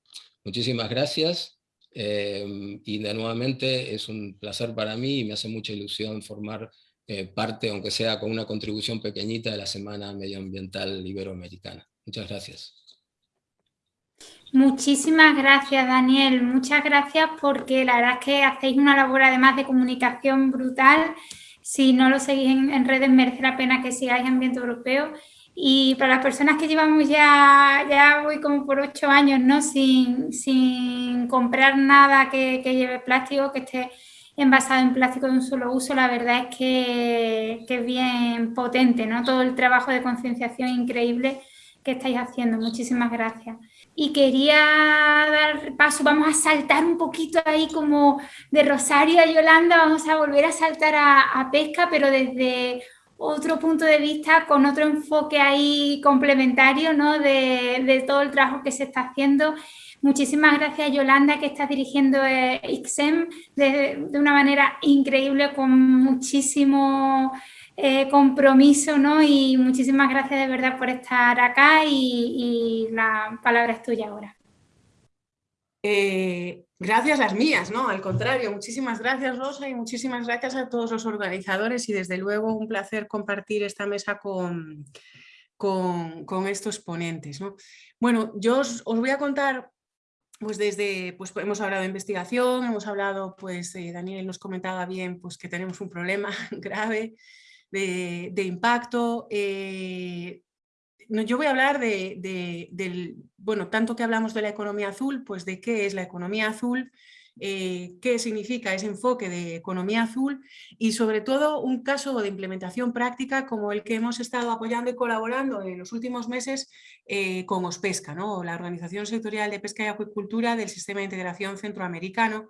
Muchísimas gracias eh, y de nuevamente es un placer para mí y me hace mucha ilusión formar eh, parte, aunque sea con una contribución pequeñita, de la Semana Medioambiental Iberoamericana. Muchas gracias. Muchísimas gracias, Daniel. Muchas gracias porque la verdad es que hacéis una labor además de comunicación brutal. Si no lo seguís en, redes, merece la pena que sigáis Ambiente Europeo. Y para las personas que llevamos ya, ya voy como por ocho años, ¿no? Sin, sin comprar nada que, que, lleve plástico, que esté envasado en plástico de un solo uso, la verdad es que, que es bien potente, ¿no? Todo el trabajo de concienciación increíble estáis haciendo. Muchísimas gracias. Y quería dar paso, vamos a saltar un poquito ahí como de Rosario a Yolanda, vamos a volver a saltar a, pesca, pero desde otro punto de vista, con otro enfoque ahí complementario ¿no? de, de todo el trabajo que se está haciendo. Muchísimas gracias Yolanda que estás dirigiendo eh, IXEM de, una manera increíble con muchísimo eh, compromiso ¿no? y muchísimas gracias de verdad por estar acá y, la palabra es tuya ahora. Eh, gracias las mías, ¿no? Al contrario, muchísimas gracias Rosa y muchísimas gracias a todos los organizadores y desde luego un placer compartir esta mesa con, con, estos ponentes. ¿no? Bueno, yo os, voy a contar, pues desde, pues hemos hablado de investigación, hemos hablado, pues eh, Daniel nos comentaba bien, pues que tenemos un problema grave de, impacto. Eh, yo voy a hablar de, del, bueno, tanto que hablamos de la economía azul, pues de qué es la economía azul, eh, qué significa ese enfoque de economía azul y sobre todo un caso de implementación práctica como el que hemos estado apoyando y colaborando en los últimos meses eh, con OSPESCA, ¿no? la Organización Sectorial de Pesca y Acuicultura del Sistema de Integración Centroamericano,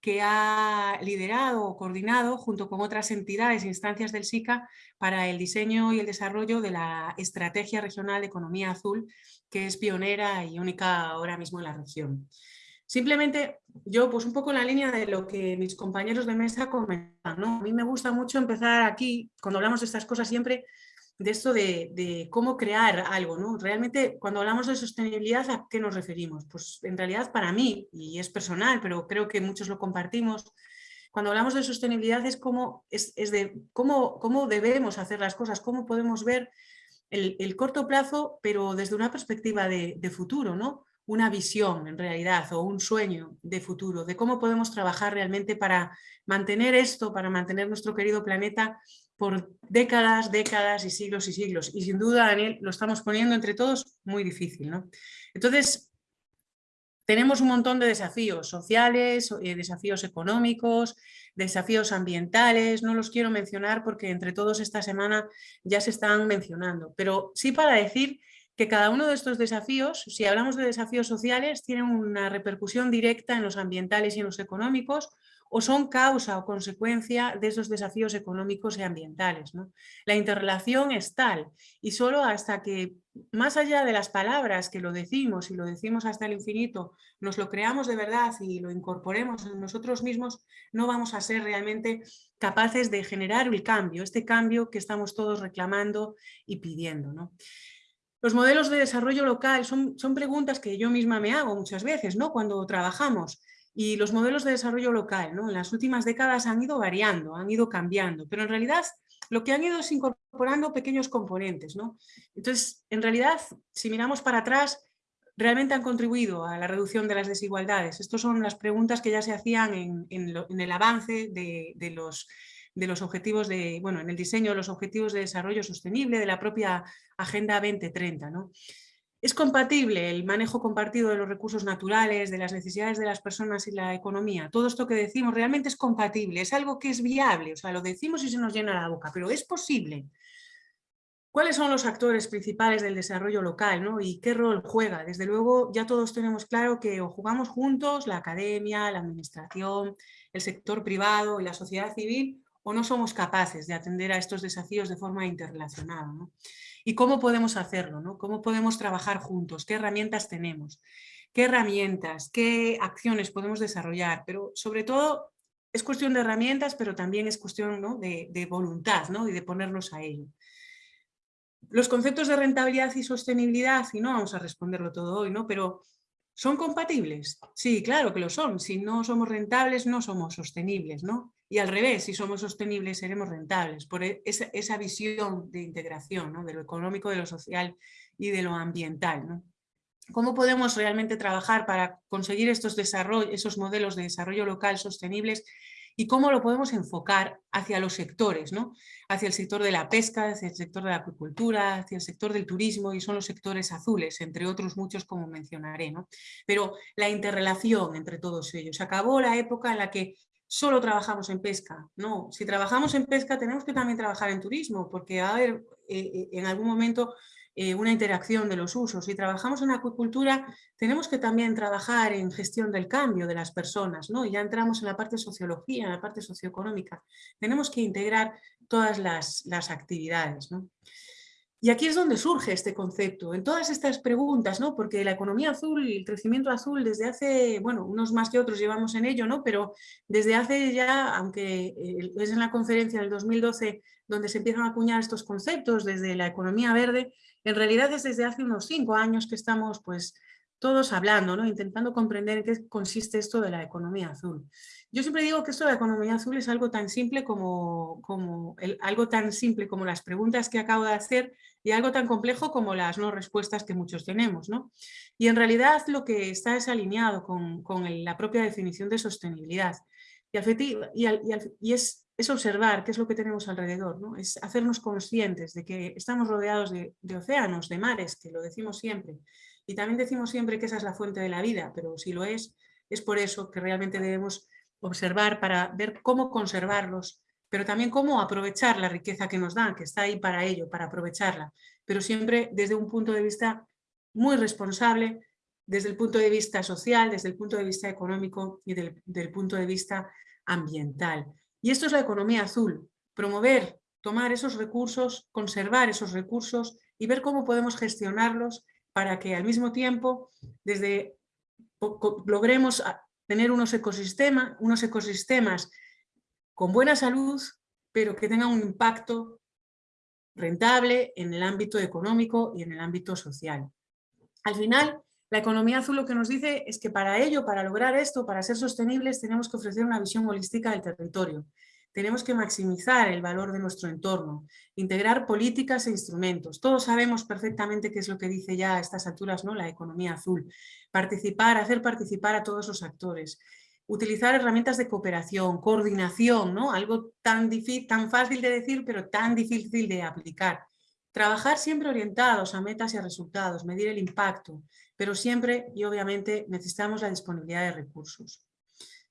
que ha liderado o coordinado junto con otras entidades e instancias del SICA para el diseño y el desarrollo de la Estrategia Regional de Economía Azul, que es pionera y única ahora mismo en la región. Simplemente yo, pues un poco en la línea de lo que mis compañeros de mesa comentan, ¿no? A mí me gusta mucho empezar aquí, cuando hablamos de estas cosas siempre, de esto de, cómo crear algo, ¿no? Realmente cuando hablamos de sostenibilidad, ¿a qué nos referimos? Pues en realidad para mí, y es personal, pero creo que muchos lo compartimos, cuando hablamos de sostenibilidad es, como, es, de cómo, cómo debemos hacer las cosas, cómo podemos ver el, corto plazo, pero desde una perspectiva de, de futuro, ¿no? Una visión en realidad o un sueño de futuro, de cómo podemos trabajar realmente para mantener esto, para mantener nuestro querido planeta por décadas, décadas y siglos y siglos. Y sin duda, Daniel, lo estamos poniendo entre todos muy difícil. ¿no? Entonces, tenemos un montón de desafíos sociales, eh, desafíos económicos, desafíos ambientales, no los quiero mencionar porque entre todos esta semana ya se están mencionando, pero sí para decir que cada uno de estos desafíos, si hablamos de desafíos sociales, tienen una repercusión directa en los ambientales y en los económicos, o son causa o consecuencia de esos desafíos económicos y ambientales. La interrelación es tal y solo hasta que, más allá de las palabras que lo decimos y lo decimos hasta el infinito, nos lo creamos de verdad y lo incorporemos en nosotros mismos, no vamos a ser realmente capaces de generar el cambio, este cambio que estamos todos reclamando y pidiendo. Los modelos de desarrollo local son, son preguntas que yo misma me hago muchas veces ¿no? cuando trabajamos. Y los modelos de desarrollo local ¿no? en las últimas décadas han ido variando, han ido cambiando, pero en realidad lo que han ido es incorporando pequeños componentes. ¿no? Entonces, en realidad, si miramos para atrás, realmente han contribuido a la reducción de las desigualdades. Estas son las preguntas que ya se hacían en, en, el avance de, de, los, de los objetivos de, bueno, en el diseño de los objetivos de desarrollo sostenible de la propia Agenda 2030. ¿no? ¿Es compatible el manejo compartido de los recursos naturales, de las necesidades de las personas y la economía? Todo esto que decimos realmente es compatible, es algo que es viable, o sea, lo decimos y se nos llena la boca, pero es posible. ¿Cuáles son los actores principales del desarrollo local ¿no? y qué rol juega? Desde luego ya todos tenemos claro que o jugamos juntos la academia, la administración, el sector privado y la sociedad civil o no somos capaces de atender a estos desafíos de forma interrelacionada. ¿Y cómo podemos hacerlo? ¿no? ¿Cómo podemos trabajar juntos? ¿Qué herramientas tenemos? ¿Qué herramientas? ¿Qué acciones podemos desarrollar? Pero sobre todo es cuestión de herramientas, pero también es cuestión de, de, voluntad ¿no? y de ponernos a ello. Los conceptos de rentabilidad y sostenibilidad, y no vamos a responderlo todo hoy, ¿no? pero ¿son compatibles? Sí, claro que lo son. Si no somos rentables, no somos sostenibles. ¿no? Y al revés, si somos sostenibles seremos rentables, por e, esa, visión de integración de lo económico, de lo social y de lo ambiental. ¿Cómo podemos realmente trabajar para conseguir estos esos modelos de desarrollo local sostenibles y cómo lo podemos enfocar hacia los sectores, ¿no? hacia el sector de la pesca, hacia el sector de la acuicultura, hacia el sector del turismo y son los sectores azules, entre otros muchos como mencionaré. ¿no? Pero la interrelación entre todos ellos. Acabó la época en la que solo trabajamos en pesca. No, si trabajamos en pesca tenemos que también trabajar en turismo, porque va a haber eh, eh, en algún momento eh, una interacción de los usos. Si trabajamos en acuicultura, tenemos que también trabajar en gestión del cambio de las personas, ¿no? Y ya entramos en la parte sociología, en la parte socioeconómica. Tenemos que integrar todas las, las actividades, ¿no? Y aquí es donde surge este concepto, en todas estas preguntas, ¿no? porque la economía azul y el crecimiento azul desde hace, bueno, unos más que otros llevamos en ello, ¿no? pero desde hace ya, aunque eh, es en la conferencia del 2012 donde se empiezan a acuñar estos conceptos desde la economía verde, en realidad es desde hace unos cinco años que estamos pues todos hablando, ¿no? intentando comprender en qué consiste esto de la economía azul. Yo siempre digo que esto de la economía azul es algo tan simple como, algo tan simple como las preguntas que acabo de hacer y algo tan complejo como las no respuestas que muchos tenemos. Y en realidad lo que está es alineado con, con la propia definición de sostenibilidad. Y, y, y, es, observar qué es lo que tenemos alrededor, ¿no? es hacernos conscientes de que estamos rodeados de, de océanos, de mares, que lo decimos siempre, y también decimos siempre que esa es la fuente de la vida, pero si lo es, es por eso que realmente debemos observar para ver cómo conservarlos, pero también cómo aprovechar la riqueza que nos dan, que está ahí para ello, para aprovecharla, pero siempre desde un punto de vista muy responsable, desde el punto de vista social, desde el punto de vista económico y del, del punto de vista ambiental. Y esto es la economía azul, promover, tomar esos recursos, conservar esos recursos y ver cómo podemos gestionarlos para que al mismo tiempo desde logremos tener unos, unos ecosistemas con buena salud, pero que tengan un impacto rentable en el ámbito económico y en el ámbito social. Al final, la economía azul lo que nos dice es que para ello, para lograr esto, para ser sostenibles, tenemos que ofrecer una visión holística del territorio. Tenemos que maximizar el valor de nuestro entorno, integrar políticas e instrumentos. Todos sabemos perfectamente qué es lo que dice ya a estas alturas ¿no? la economía azul. Participar, hacer participar a todos los actores. Utilizar herramientas de cooperación, coordinación, ¿no? algo tan, difícil, tan fácil de decir pero tan difícil de aplicar. Trabajar siempre orientados a metas y a resultados, medir el impacto, pero siempre y obviamente necesitamos la disponibilidad de recursos.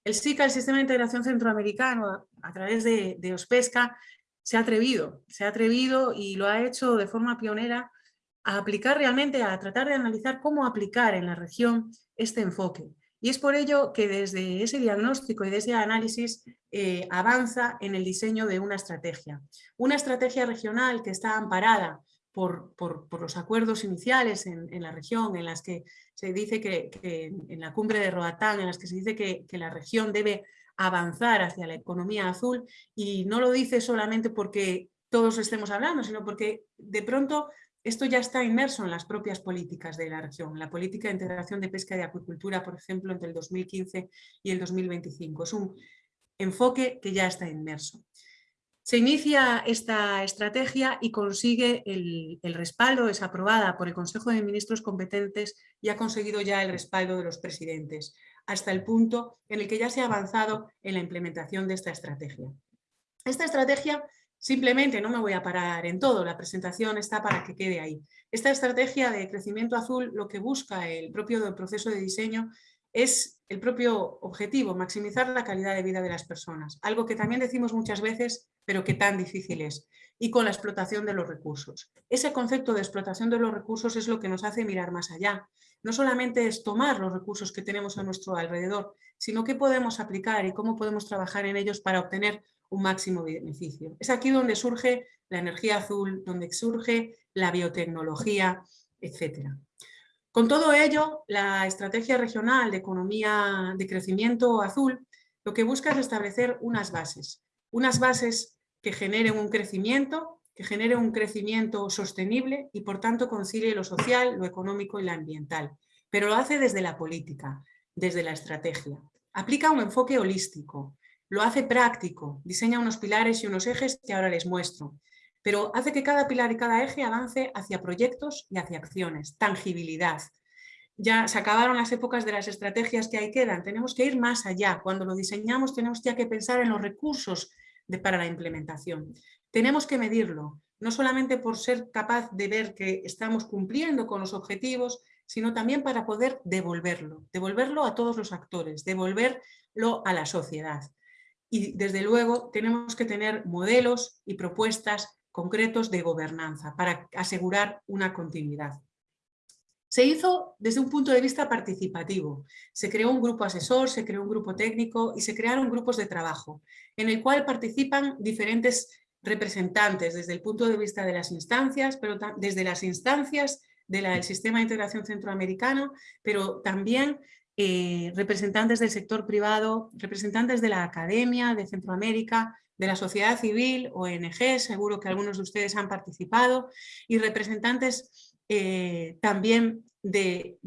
El SICA, el Sistema de Integración Centroamericano, a través de, OSPESCA, se ha atrevido, se ha atrevido y lo ha hecho de forma pionera a aplicar realmente, a tratar de analizar cómo aplicar en la región este enfoque. Y es por ello que desde ese diagnóstico y desde ese análisis eh, avanza en el diseño de una estrategia. Una estrategia regional que está amparada por, los acuerdos iniciales en, la región, en las que se dice que, en la cumbre de Roatán, en las que se dice que, la región debe avanzar hacia la economía azul y no lo dice solamente porque todos estemos hablando, sino porque de pronto esto ya está inmerso en las propias políticas de la región. La política de integración de pesca y de acuicultura, por ejemplo, entre el 2015 y el 2025. Es un enfoque que ya está inmerso. Se inicia esta estrategia y consigue el, respaldo, es aprobada por el Consejo de Ministros competentes y ha conseguido ya el respaldo de los presidentes, hasta el punto en el que ya se ha avanzado en la implementación de esta estrategia. Esta estrategia simplemente, no me voy a parar en todo, la presentación está para que quede ahí. Esta estrategia de crecimiento azul lo que busca el propio proceso de diseño es el propio objetivo, maximizar la calidad de vida de las personas, algo que también decimos muchas veces, pero que tan difícil es, y con la explotación de los recursos. Ese concepto de explotación de los recursos es lo que nos hace mirar más allá. No solamente es tomar los recursos que tenemos a nuestro alrededor, sino qué podemos aplicar y cómo podemos trabajar en ellos para obtener un máximo beneficio. Es aquí donde surge la energía azul, donde surge la biotecnología, etcétera. Con todo ello, la estrategia regional de economía de crecimiento azul lo que busca es establecer unas bases, unas bases que generen un crecimiento, que genere un crecimiento sostenible y por tanto concilie lo social, lo económico y lo ambiental, pero lo hace desde la política, desde la estrategia. Aplica un enfoque holístico, lo hace práctico, diseña unos pilares y unos ejes que ahora les muestro, pero hace que cada pilar y cada eje avance hacia proyectos y hacia acciones, tangibilidad. Ya se acabaron las épocas de las estrategias que ahí quedan, tenemos que ir más allá. Cuando lo diseñamos tenemos ya que pensar en los recursos para la implementación. Tenemos que medirlo, no solamente por ser capaz de ver que estamos cumpliendo con los objetivos, sino también para poder devolverlo, devolverlo a todos los actores, devolverlo a la sociedad. Y desde luego tenemos que tener modelos y propuestas concretos de gobernanza para asegurar una continuidad. Se hizo desde un punto de vista participativo. Se creó un grupo asesor, se creó un grupo técnico y se crearon grupos de trabajo, en el cual participan diferentes representantes desde el punto de vista de las instancias, pero desde las instancias del sistema de integración centroamericano, pero también eh, representantes del sector privado, representantes de la academia de Centroamérica, de la sociedad civil, ONG, seguro que algunos de ustedes han participado, y representantes eh, también de,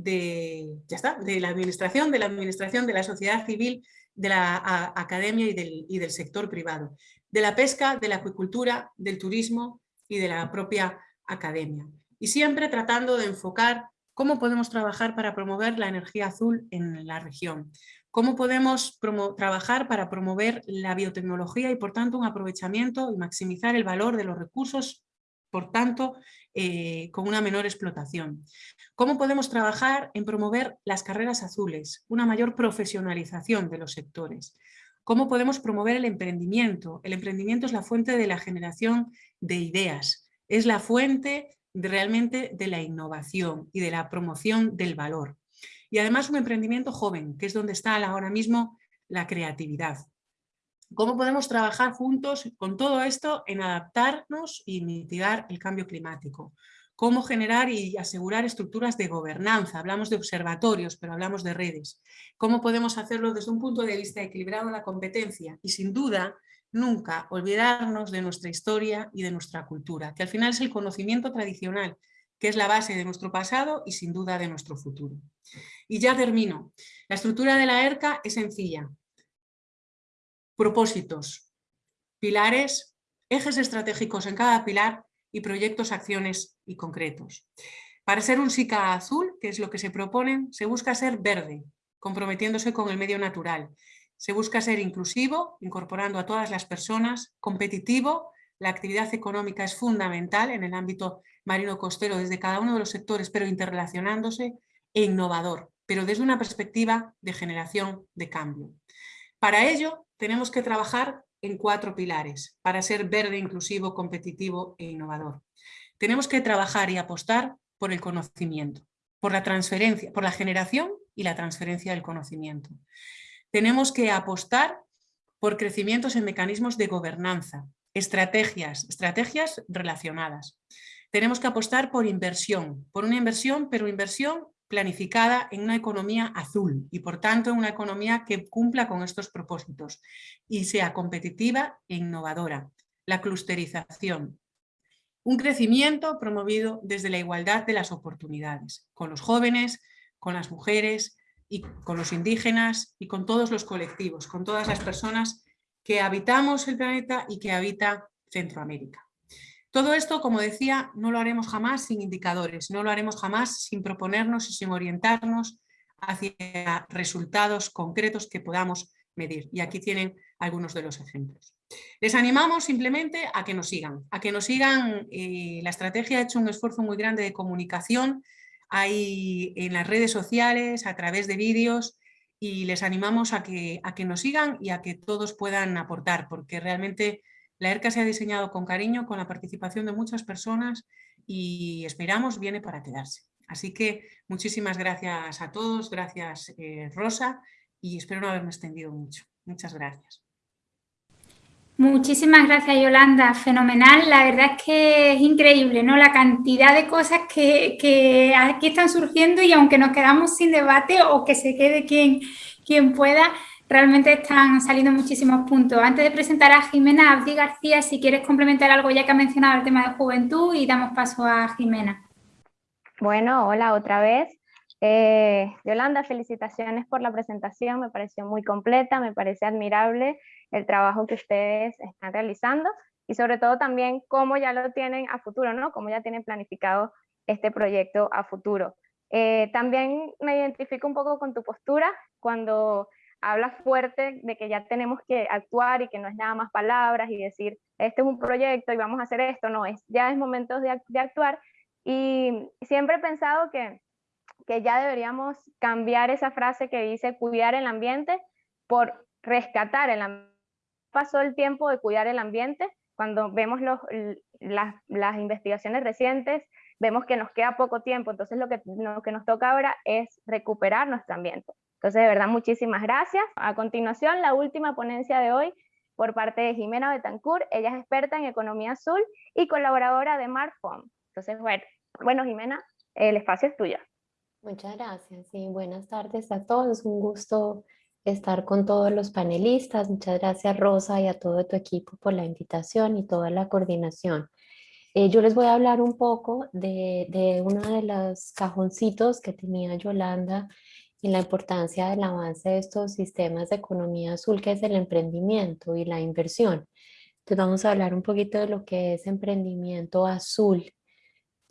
ya está, de la administración, de la administración, de la sociedad civil, de la academia y del, y del sector privado, de la pesca, de la acuicultura, del turismo y de la propia academia. Y siempre tratando de enfocar cómo podemos trabajar para promover la energía azul en la región, cómo podemos trabajar para promover la biotecnología y por tanto un aprovechamiento y maximizar el valor de los recursos, por tanto eh, con una menor explotación. Cómo podemos trabajar en promover las carreras azules, una mayor profesionalización de los sectores. Cómo podemos promover el emprendimiento. El emprendimiento es la fuente de la generación de ideas, es la fuente realmente de la innovación y de la promoción del valor. Y además un emprendimiento joven, que es donde está ahora mismo la creatividad. ¿Cómo podemos trabajar juntos con todo esto en adaptarnos y mitigar el cambio climático? ¿Cómo generar y asegurar estructuras de gobernanza? Hablamos de observatorios, pero hablamos de redes. ¿Cómo podemos hacerlo desde un punto de vista equilibrado en la competencia? Y sin duda, nunca olvidarnos de nuestra historia y de nuestra cultura, que al final es el conocimiento tradicional, que es la base de nuestro pasado y sin duda de nuestro futuro. Y ya termino. La estructura de la ERCA es sencilla. Propósitos, pilares, ejes estratégicos en cada pilar y proyectos, acciones y concretos. Para ser un SICA azul, que es lo que se proponen, se busca ser verde, comprometiéndose con el medio natural se busca ser inclusivo, incorporando a todas las personas, competitivo, la actividad económica es fundamental en el ámbito marino costero desde cada uno de los sectores, pero interrelacionándose, e innovador, pero desde una perspectiva de generación de cambio. Para ello tenemos que trabajar en cuatro pilares, para ser verde, inclusivo, competitivo e innovador. Tenemos que trabajar y apostar por el conocimiento, por la transferencia, por la generación y la transferencia del conocimiento tenemos que apostar por crecimientos en mecanismos de gobernanza, estrategias, estrategias relacionadas. Tenemos que apostar por inversión, por una inversión, pero inversión planificada en una economía azul y por tanto en una economía que cumpla con estos propósitos y sea competitiva e innovadora. La clusterización. Un crecimiento promovido desde la igualdad de las oportunidades, con los jóvenes, con las mujeres, y con los indígenas y con todos los colectivos, con todas las personas que habitamos el planeta y que habita Centroamérica. Todo esto, como decía, no lo haremos jamás sin indicadores, no lo haremos jamás sin proponernos y sin orientarnos hacia resultados concretos que podamos medir. Y aquí tienen algunos de los ejemplos. Les animamos simplemente a que nos sigan, a que nos sigan. Eh, la estrategia ha hecho un esfuerzo muy grande de comunicación hay en las redes sociales, a través de vídeos y les animamos a que, a que nos sigan y a que todos puedan aportar porque realmente la ERCA se ha diseñado con cariño, con la participación de muchas personas y esperamos viene para quedarse. Así que muchísimas gracias a todos, gracias eh, Rosa y espero no haberme extendido mucho. Muchas gracias. Muchísimas gracias Yolanda, fenomenal. La verdad es que es increíble ¿no? la cantidad de cosas que, aquí están surgiendo y aunque nos quedamos sin debate o que se quede quien, quien pueda, realmente están saliendo muchísimos puntos. Antes de presentar a Jimena Abdi García, si quieres complementar algo ya que ha mencionado el tema de juventud y damos paso a Jimena. Bueno, hola otra vez. Eh, Yolanda, felicitaciones por la presentación, me pareció muy completa, me parece admirable el trabajo que ustedes están realizando y sobre todo también cómo ya lo tienen a futuro, ¿no? Cómo ya tienen planificado este proyecto a futuro. Eh, también me identifico un poco con tu postura cuando hablas fuerte de que ya tenemos que actuar y que no es nada más palabras y decir, este es un proyecto y vamos a hacer esto, no, es, ya es momento de, de actuar. Y siempre he pensado que, que ya deberíamos cambiar esa frase que dice cuidar el ambiente por rescatar el ambiente pasó el tiempo de cuidar el ambiente. Cuando vemos los, las, las, investigaciones recientes, vemos que nos queda poco tiempo, entonces lo que, lo que nos toca ahora es recuperar nuestro ambiente. Entonces, de verdad, muchísimas gracias. A continuación, la última ponencia de hoy por parte de Jimena Betancourt. Ella es experta en economía azul y colaboradora de Marfom. Entonces, bueno, bueno, Jimena, el espacio es tuyo. Muchas gracias y buenas tardes a todos. Un gusto estar con todos los panelistas. Muchas gracias Rosa y a todo tu equipo por la invitación y toda la coordinación. Eh, yo les voy a hablar un poco de, de uno de los cajoncitos que tenía Yolanda y la importancia del avance de estos sistemas de economía azul, que es el emprendimiento y la inversión. Entonces vamos a hablar un poquito de lo que es emprendimiento azul,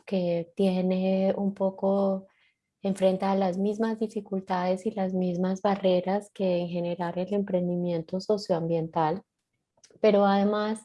que tiene un poco, enfrenta a las mismas dificultades y las mismas barreras que en general el emprendimiento socioambiental, pero además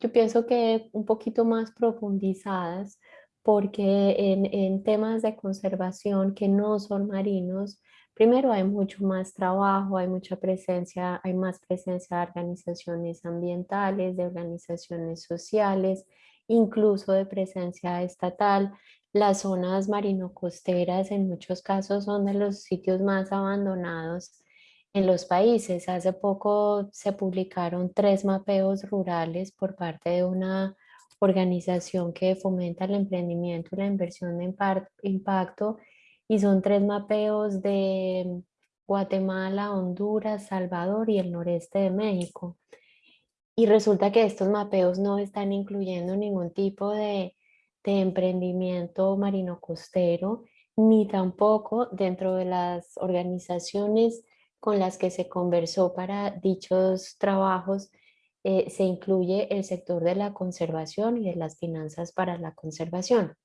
yo pienso que un poquito más profundizadas porque en, en temas de conservación que no son marinos, Primero hay mucho más trabajo, hay mucha presencia, hay más presencia de organizaciones ambientales, de organizaciones sociales, incluso de presencia estatal. Las zonas marino-costeras en muchos casos son de los sitios más abandonados en los países. Hace poco se publicaron tres mapeos rurales por parte de una organización que fomenta el emprendimiento y la inversión de impacto y son tres mapeos de Guatemala, Honduras, Salvador y el noreste de México. Y resulta que estos mapeos no están incluyendo ningún tipo de, de emprendimiento marino costero, ni tampoco dentro de las organizaciones con las que se conversó para dichos trabajos eh, se incluye el sector de la conservación y de las finanzas para la conservación.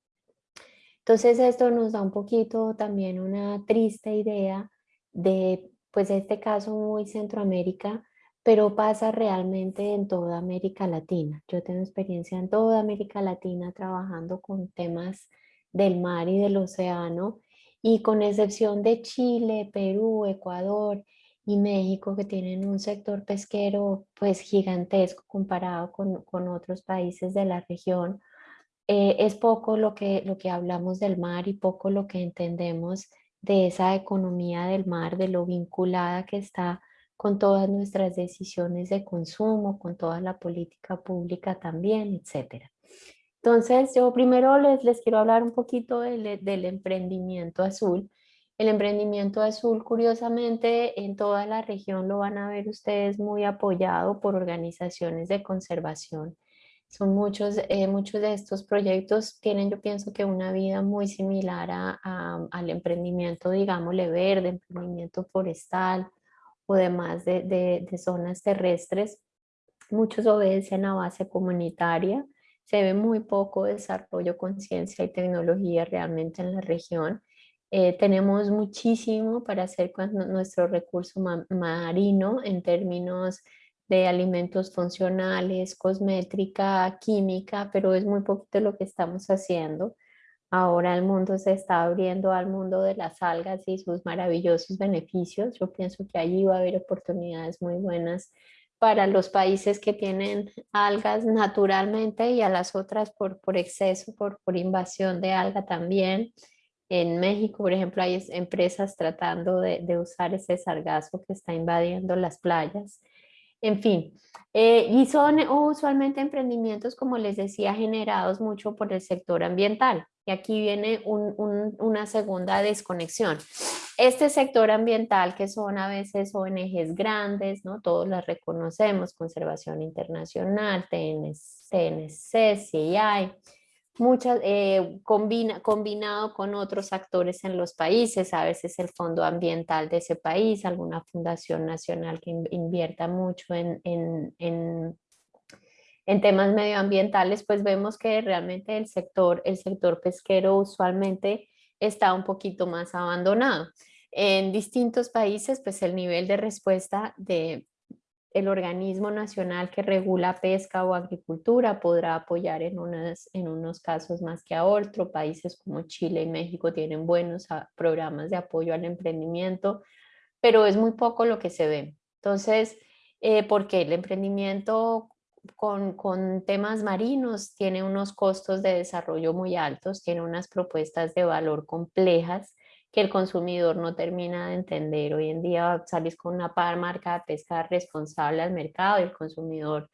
Entonces esto nos da un poquito también una triste idea de pues este caso muy Centroamérica, pero pasa realmente en toda América Latina. Yo tengo experiencia en toda América Latina trabajando con temas del mar y del océano y con excepción de Chile, Perú, Ecuador y México que tienen un sector pesquero pues gigantesco comparado con, con otros países de la región, eh, es poco lo que, lo que hablamos del mar y poco lo que entendemos de esa economía del mar, de lo vinculada que está con todas nuestras decisiones de consumo, con toda la política pública también, etc. Entonces, yo primero les, les quiero hablar un poquito del, del emprendimiento azul. El emprendimiento azul, curiosamente, en toda la región lo van a ver ustedes muy apoyado por organizaciones de conservación son muchos, eh, muchos de estos proyectos tienen, yo pienso que una vida muy similar a, al emprendimiento, digámosle, verde, emprendimiento forestal o demás de, de, de zonas terrestres. Muchos obedecen a base comunitaria. Se ve muy poco desarrollo, conciencia y tecnología realmente en la región. Eh, tenemos muchísimo para hacer con nuestro recurso marino en términos de alimentos funcionales, cosmética, química, pero es muy poquito lo que estamos haciendo. Ahora el mundo se está abriendo al mundo de las algas y sus maravillosos beneficios. Yo pienso que allí va a haber oportunidades muy buenas para los países que tienen algas naturalmente y a las otras por, por exceso, por, por invasión de alga también. En México, por ejemplo, hay empresas tratando de, de usar ese sargazo que está invadiendo las playas en fin, eh, y son usualmente emprendimientos, como les decía, generados mucho por el sector ambiental. Y aquí viene una segunda desconexión. Este sector ambiental, que son a veces ONGs grandes, ¿no? todos las reconocemos, Conservación Internacional, TNC, CII, muchas, eh, combina, combinado con otros actores en los países, a veces el fondo ambiental de ese país, alguna fundación nacional que invierta mucho en, en, en, en, temas medioambientales, pues vemos que realmente el sector, el sector pesquero usualmente está un poquito más abandonado. En distintos países, pues el nivel de respuesta de el organismo nacional que regula pesca o agricultura podrá apoyar en, unas, en unos casos más que a otros. Países como Chile y México tienen buenos ah, programas de apoyo al emprendimiento, pero es muy poco lo que se ve. Entonces, eh, porque el emprendimiento con, con, temas marinos tiene unos costos de desarrollo muy altos, tiene unas propuestas de valor complejas que el consumidor no termina de entender. Hoy en día salís con una marca de pesca responsable al mercado y el consumidor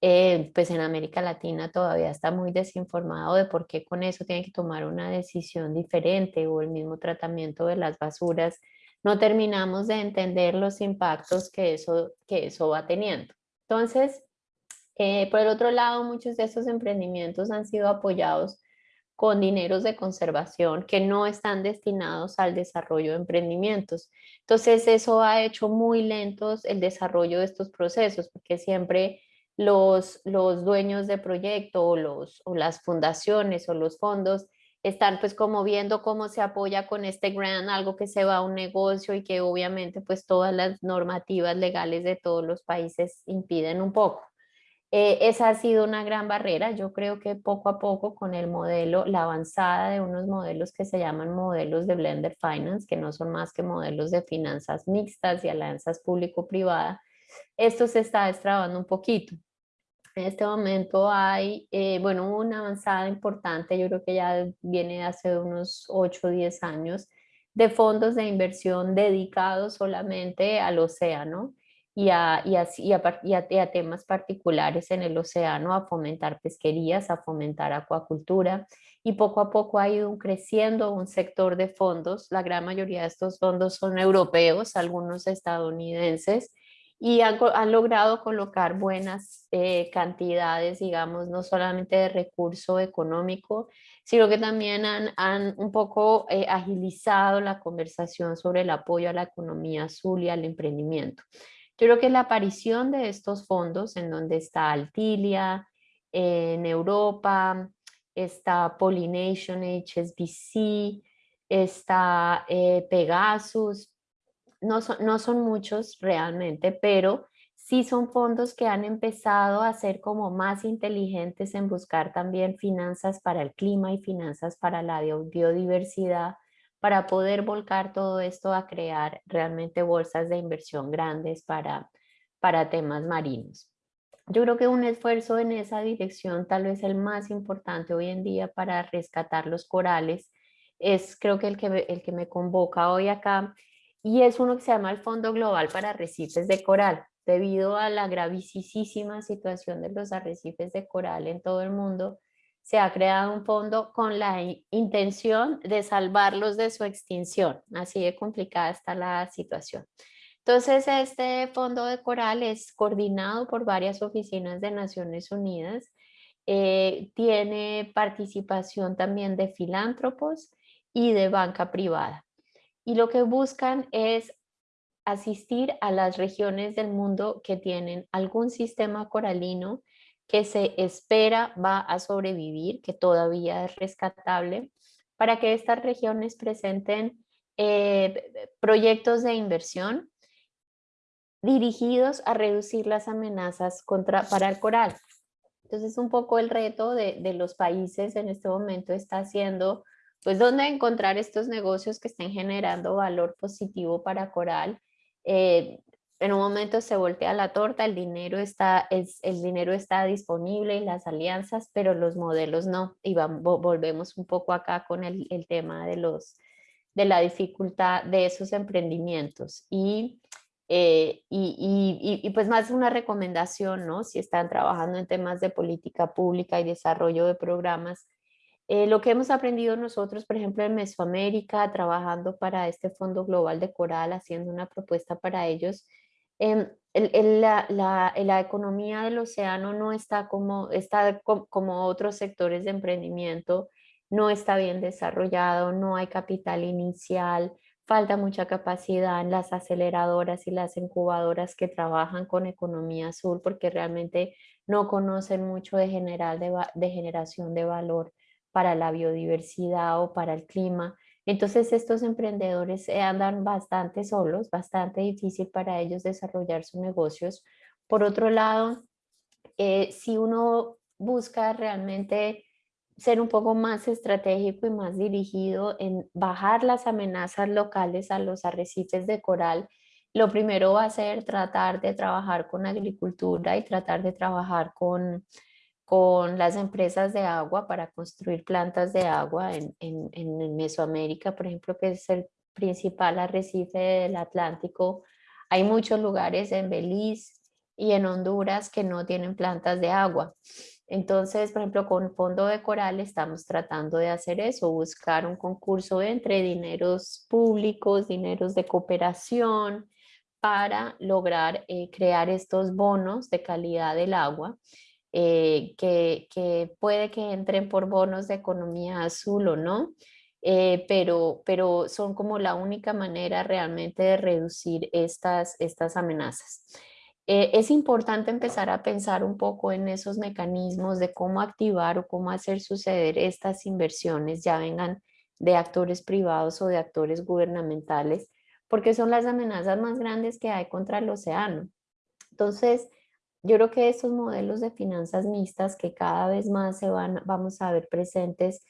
eh, pues en América Latina todavía está muy desinformado de por qué con eso tiene que tomar una decisión diferente o el mismo tratamiento de las basuras. No terminamos de entender los impactos que eso, que eso va teniendo. Entonces, eh, por el otro lado, muchos de esos emprendimientos han sido apoyados con dineros de conservación que no están destinados al desarrollo de emprendimientos. Entonces, eso ha hecho muy lentos el desarrollo de estos procesos, porque siempre los, los dueños de proyecto o, los, o las fundaciones o los fondos están pues como viendo cómo se apoya con este grant, algo que se va a un negocio y que obviamente pues todas las normativas legales de todos los países impiden un poco. Eh, esa ha sido una gran barrera. Yo creo que poco a poco con el modelo, la avanzada de unos modelos que se llaman modelos de Blender Finance, que no son más que modelos de finanzas mixtas y alianzas público-privada, esto se está destrabando un poquito. En este momento hay, eh, bueno, una avanzada importante, yo creo que ya viene hace unos 8 o 10 años, de fondos de inversión dedicados solamente al océano y a, y, a, y, a, temas particulares en el océano, a fomentar pesquerías, a fomentar acuacultura y poco a poco ha ido creciendo un sector de fondos. La gran mayoría de estos fondos son europeos, algunos estadounidenses y han, logrado colocar buenas eh, cantidades, digamos, no solamente de recurso económico, sino que también han, han un poco eh, agilizado la conversación sobre el apoyo a la economía azul y al emprendimiento. Yo creo que la aparición de estos fondos, en donde está Altilia, en Europa, está Pollination HSBC, está eh, Pegasus, no son, no son muchos realmente, pero sí son fondos que han empezado a ser como más inteligentes en buscar también finanzas para el clima y finanzas para la biodiversidad, para poder volcar todo esto a crear realmente bolsas de inversión grandes para, para temas marinos. Yo creo que un esfuerzo en esa dirección, tal vez el más importante hoy en día para rescatar los corales, es creo que el que, el que me convoca hoy acá, y es uno que se llama el Fondo Global para Arrecifes de Coral. Debido a la gravísima situación de los arrecifes de coral en todo el mundo, se ha creado un fondo con la intención de salvarlos de su extinción. Así de complicada está la situación. Entonces, este fondo de coral es coordinado por varias oficinas de Naciones Unidas. Eh, tiene participación también de filántropos y de banca privada. Y lo que buscan es asistir a las regiones del mundo que tienen algún sistema coralino que se espera va a sobrevivir, que todavía es rescatable, para que estas regiones presenten eh, proyectos de inversión dirigidos a reducir las amenazas contra, para el coral. Entonces un poco el reto de, los países en este momento está haciendo, pues dónde encontrar estos negocios que estén generando valor positivo para coral, eh, en un momento se voltea la torta, el dinero está, es, el dinero está disponible y las alianzas, pero los modelos no. Y volvemos un poco acá con el, el, tema de, los, de la dificultad de esos emprendimientos. Y, eh, y, y, y, pues más una recomendación, ¿no? Si están trabajando en temas de política pública y desarrollo de programas, eh, lo que hemos aprendido nosotros, por ejemplo, en Mesoamérica, trabajando para este Fondo Global de Coral, haciendo una propuesta para ellos, Em, la, la, economía del océano no está como, está como otros sectores de emprendimiento, no está bien desarrollado, no hay capital inicial, falta mucha capacidad en las aceleradoras y las incubadoras que trabajan con economía azul porque realmente no conocen mucho de, general de generación de valor para la biodiversidad o para el clima. Entonces estos emprendedores andan bastante solos, bastante difícil para ellos desarrollar sus negocios. Por otro lado, eh, si uno busca realmente ser un poco más estratégico y más dirigido en bajar las amenazas locales a los arrecifes de coral, lo primero va a ser tratar de trabajar con agricultura y tratar de trabajar con con las empresas de agua para construir plantas de agua en, en, en Mesoamérica, por ejemplo, que es el principal arrecife del Atlántico, hay muchos lugares en Belice y en Honduras que no tienen plantas de agua. Entonces, por ejemplo, con Fondo de Coral estamos tratando de hacer eso, buscar un concurso entre dineros públicos, dineros de cooperación, para lograr eh, crear estos bonos de calidad del agua, eh, que, puede que entren por bonos de economía azul o no, eh, pero, pero son como la única manera realmente de reducir estas, estas amenazas. es importante empezar a pensar un poco en esos mecanismos de cómo activar o cómo hacer suceder estas inversiones, ya vengan de actores privados o de actores gubernamentales, porque son las amenazas más grandes que hay contra el océano. Entonces, yo creo que estos modelos de finanzas mixtas que cada vez más se van, vamos a ver presentes,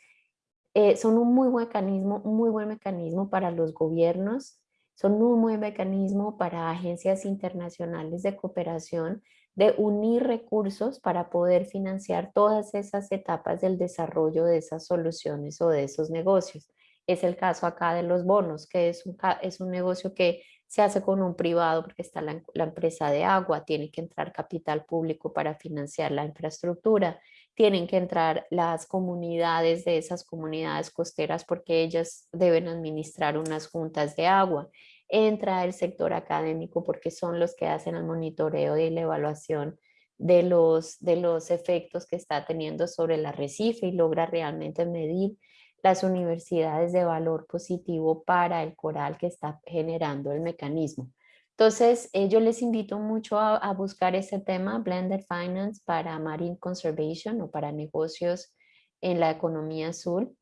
eh, son un muy buen mecanismo, muy buen mecanismo para los gobiernos, son un buen mecanismo para agencias internacionales de cooperación de unir recursos para poder financiar todas esas etapas del desarrollo de esas soluciones o de esos negocios. Es el caso acá de los bonos, que es un, es un negocio que se hace con un privado porque está la, la, empresa de agua, tiene que entrar capital público para financiar la infraestructura, tienen que entrar las comunidades de esas comunidades costeras porque ellas deben administrar unas juntas de agua, entra el sector académico porque son los que hacen el monitoreo y la evaluación de los, de los efectos que está teniendo sobre el arrecife y logra realmente medir las universidades de valor positivo para el coral que está generando el mecanismo. Entonces, eh, yo les invito mucho a, buscar ese tema, Blended Finance para Marine Conservation o para negocios en la economía azul.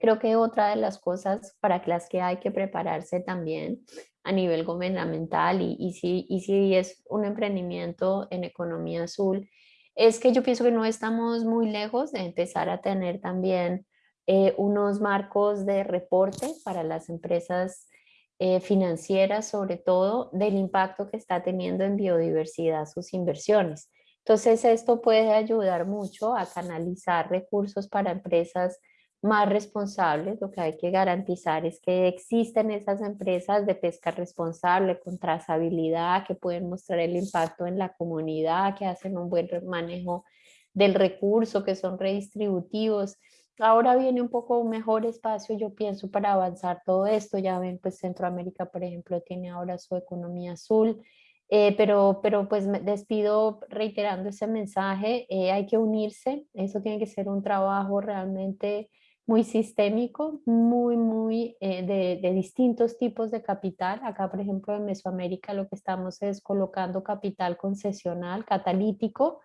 Creo que otra de las cosas para las que hay que prepararse también a nivel gubernamental y, y, si, y si es un emprendimiento en economía azul, es que yo pienso que no estamos muy lejos de empezar a tener también eh, unos marcos de reporte para las empresas eh, financieras, sobre todo del impacto que está teniendo en biodiversidad sus inversiones. Entonces esto puede ayudar mucho a canalizar recursos para empresas más responsables. Lo que hay que garantizar es que existen esas empresas de pesca responsable, con trazabilidad, que pueden mostrar el impacto en la comunidad, que hacen un buen manejo del recurso, que son redistributivos Ahora viene un poco mejor espacio, yo pienso, para avanzar todo esto. Ya ven, pues Centroamérica, por ejemplo, tiene ahora su economía azul. Eh, pero, pero pues despido reiterando ese mensaje, eh, hay que unirse, eso tiene que ser un trabajo realmente muy sistémico, muy, muy eh, de, distintos tipos de capital. Acá, por ejemplo, en Mesoamérica lo que estamos es colocando capital concesional, catalítico,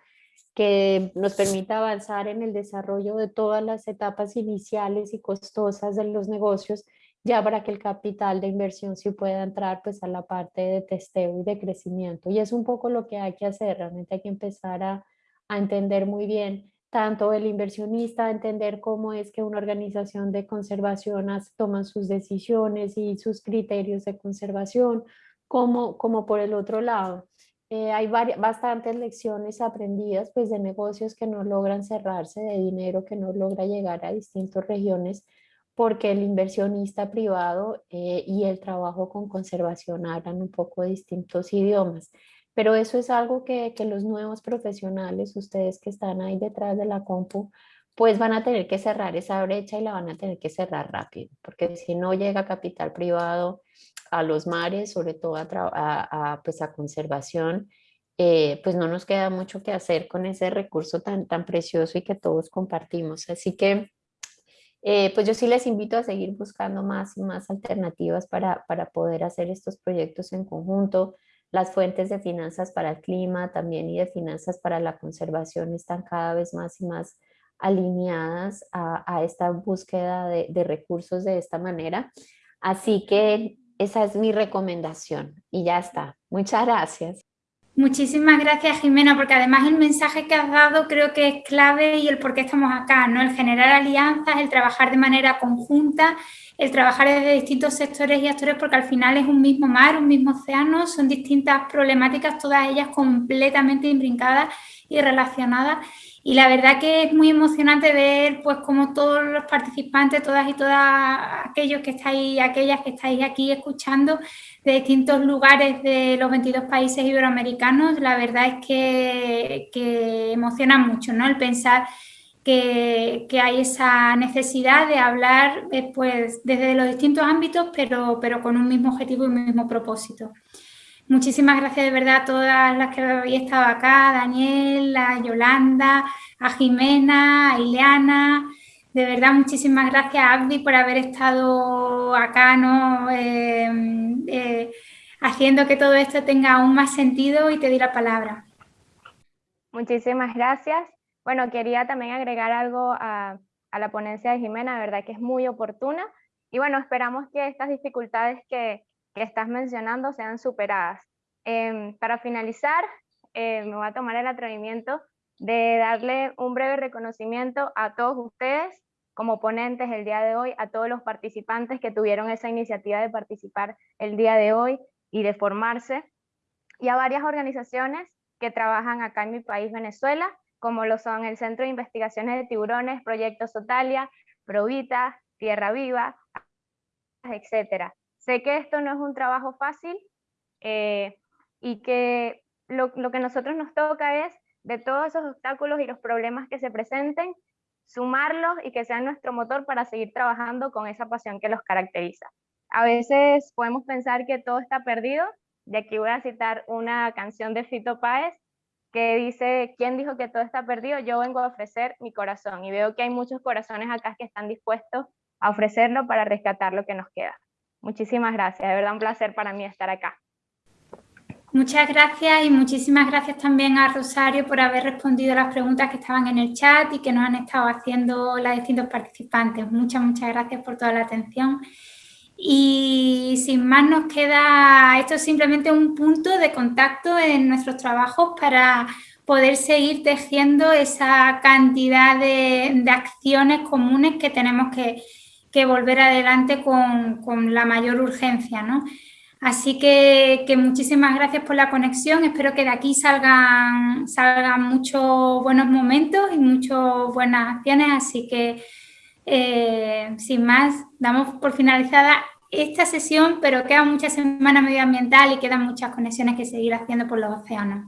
que nos permita avanzar en el desarrollo de todas las etapas iniciales y costosas de los negocios, ya para que el capital de inversión sí pueda entrar pues a la parte de testeo y de crecimiento. Y es un poco lo que hay que hacer, realmente hay que empezar a, a entender muy bien tanto el inversionista, entender cómo es que una organización de conservación toma sus decisiones y sus criterios de conservación, como, como por el otro lado, eh, hay bastantes lecciones aprendidas pues, de negocios que no logran cerrarse, de dinero que no logra llegar a distintas regiones porque el inversionista privado eh, y el trabajo con conservación hablan un poco distintos idiomas. Pero eso es algo que, que los nuevos profesionales, ustedes que están ahí detrás de la compu, pues van a tener que cerrar esa brecha y la van a tener que cerrar rápido, porque si no llega capital privado a los mares, sobre todo a, a, pues a conservación, eh, pues no nos queda mucho que hacer con ese recurso tan, tan precioso y que todos compartimos. Así que eh, pues yo sí les invito a seguir buscando más y más alternativas para, para poder hacer estos proyectos en conjunto. Las fuentes de finanzas para el clima también y de finanzas para la conservación están cada vez más y más alineadas a, esta búsqueda de, de, recursos de esta manera. Así que esa es mi recomendación y ya está. Muchas gracias. Muchísimas gracias Jimena, porque además el mensaje que has dado creo que es clave y el por qué estamos acá, ¿no? El generar alianzas, el trabajar de manera conjunta, el trabajar desde distintos sectores y actores, porque al final es un mismo mar, un mismo océano, son distintas problemáticas, todas ellas completamente imbrincadas y relacionadas Y la verdad que es muy emocionante ver pues como todos los participantes, todas y todas aquellos que estáis, aquellas que estáis aquí escuchando de distintos lugares de los 22 países iberoamericanos, la verdad es que, que emociona mucho, ¿no? El pensar que, hay esa necesidad de hablar eh, pues, desde los distintos ámbitos, pero, pero con un mismo objetivo y un mismo propósito. Muchísimas gracias de verdad a todas las que habéis estado acá, a Daniel, Yolanda, a Jimena, a Ileana. De verdad, muchísimas gracias Abdi por haber estado acá, ¿no? Eh, eh, haciendo que todo esto tenga aún más sentido y te doy la palabra. Muchísimas gracias. Bueno, quería también agregar algo a, la ponencia de Jimena, verdad que es muy oportuna. Y bueno, esperamos que estas dificultades que, estás mencionando sean superadas. Em, para finalizar, eh, me voy a tomar el atrevimiento de darle un breve reconocimiento a todos ustedes como ponentes el día de hoy, a todos los participantes que tuvieron esa iniciativa de participar el día de hoy y de formarse, y a varias organizaciones que trabajan acá en mi país, Venezuela, como lo son el Centro de Investigaciones de Tiburones, Proyecto Sotalia, Provita, Tierra Viva, etc. Sé que esto no es un trabajo fácil eh, y que lo que nosotros nos toca es, de todos esos obstáculos y los problemas que se presenten, sumarlos y que sean nuestro motor para seguir trabajando con esa pasión que los caracteriza. A veces podemos pensar que todo está perdido, y aquí voy a citar una canción de Fito Páez, que dice, ¿quién dijo que todo está perdido? Yo vengo a ofrecer mi corazón y veo que hay muchos corazones acá que están dispuestos a ofrecerlo para rescatar lo que nos queda. Muchísimas gracias, de verdad un placer para mí estar acá. Muchas gracias y muchísimas gracias también a Rosario por haber respondido las preguntas que estaban en el chat y que nos han estado haciendo las distintos participantes. Muchas, muchas gracias por toda la atención. Y sin más nos queda, esto es simplemente un punto de contacto en nuestros trabajos para poder seguir tejiendo esa cantidad de, acciones comunes que tenemos que, volver adelante con, la mayor urgencia. ¿no? Así que, muchísimas gracias por la conexión, espero que de aquí salgan, salgan muchos buenos momentos y muchas buenas acciones, así que eh, sin más, damos por finalizada esta sesión, pero queda mucha semana medioambiental y quedan muchas conexiones que seguir haciendo por los océanos.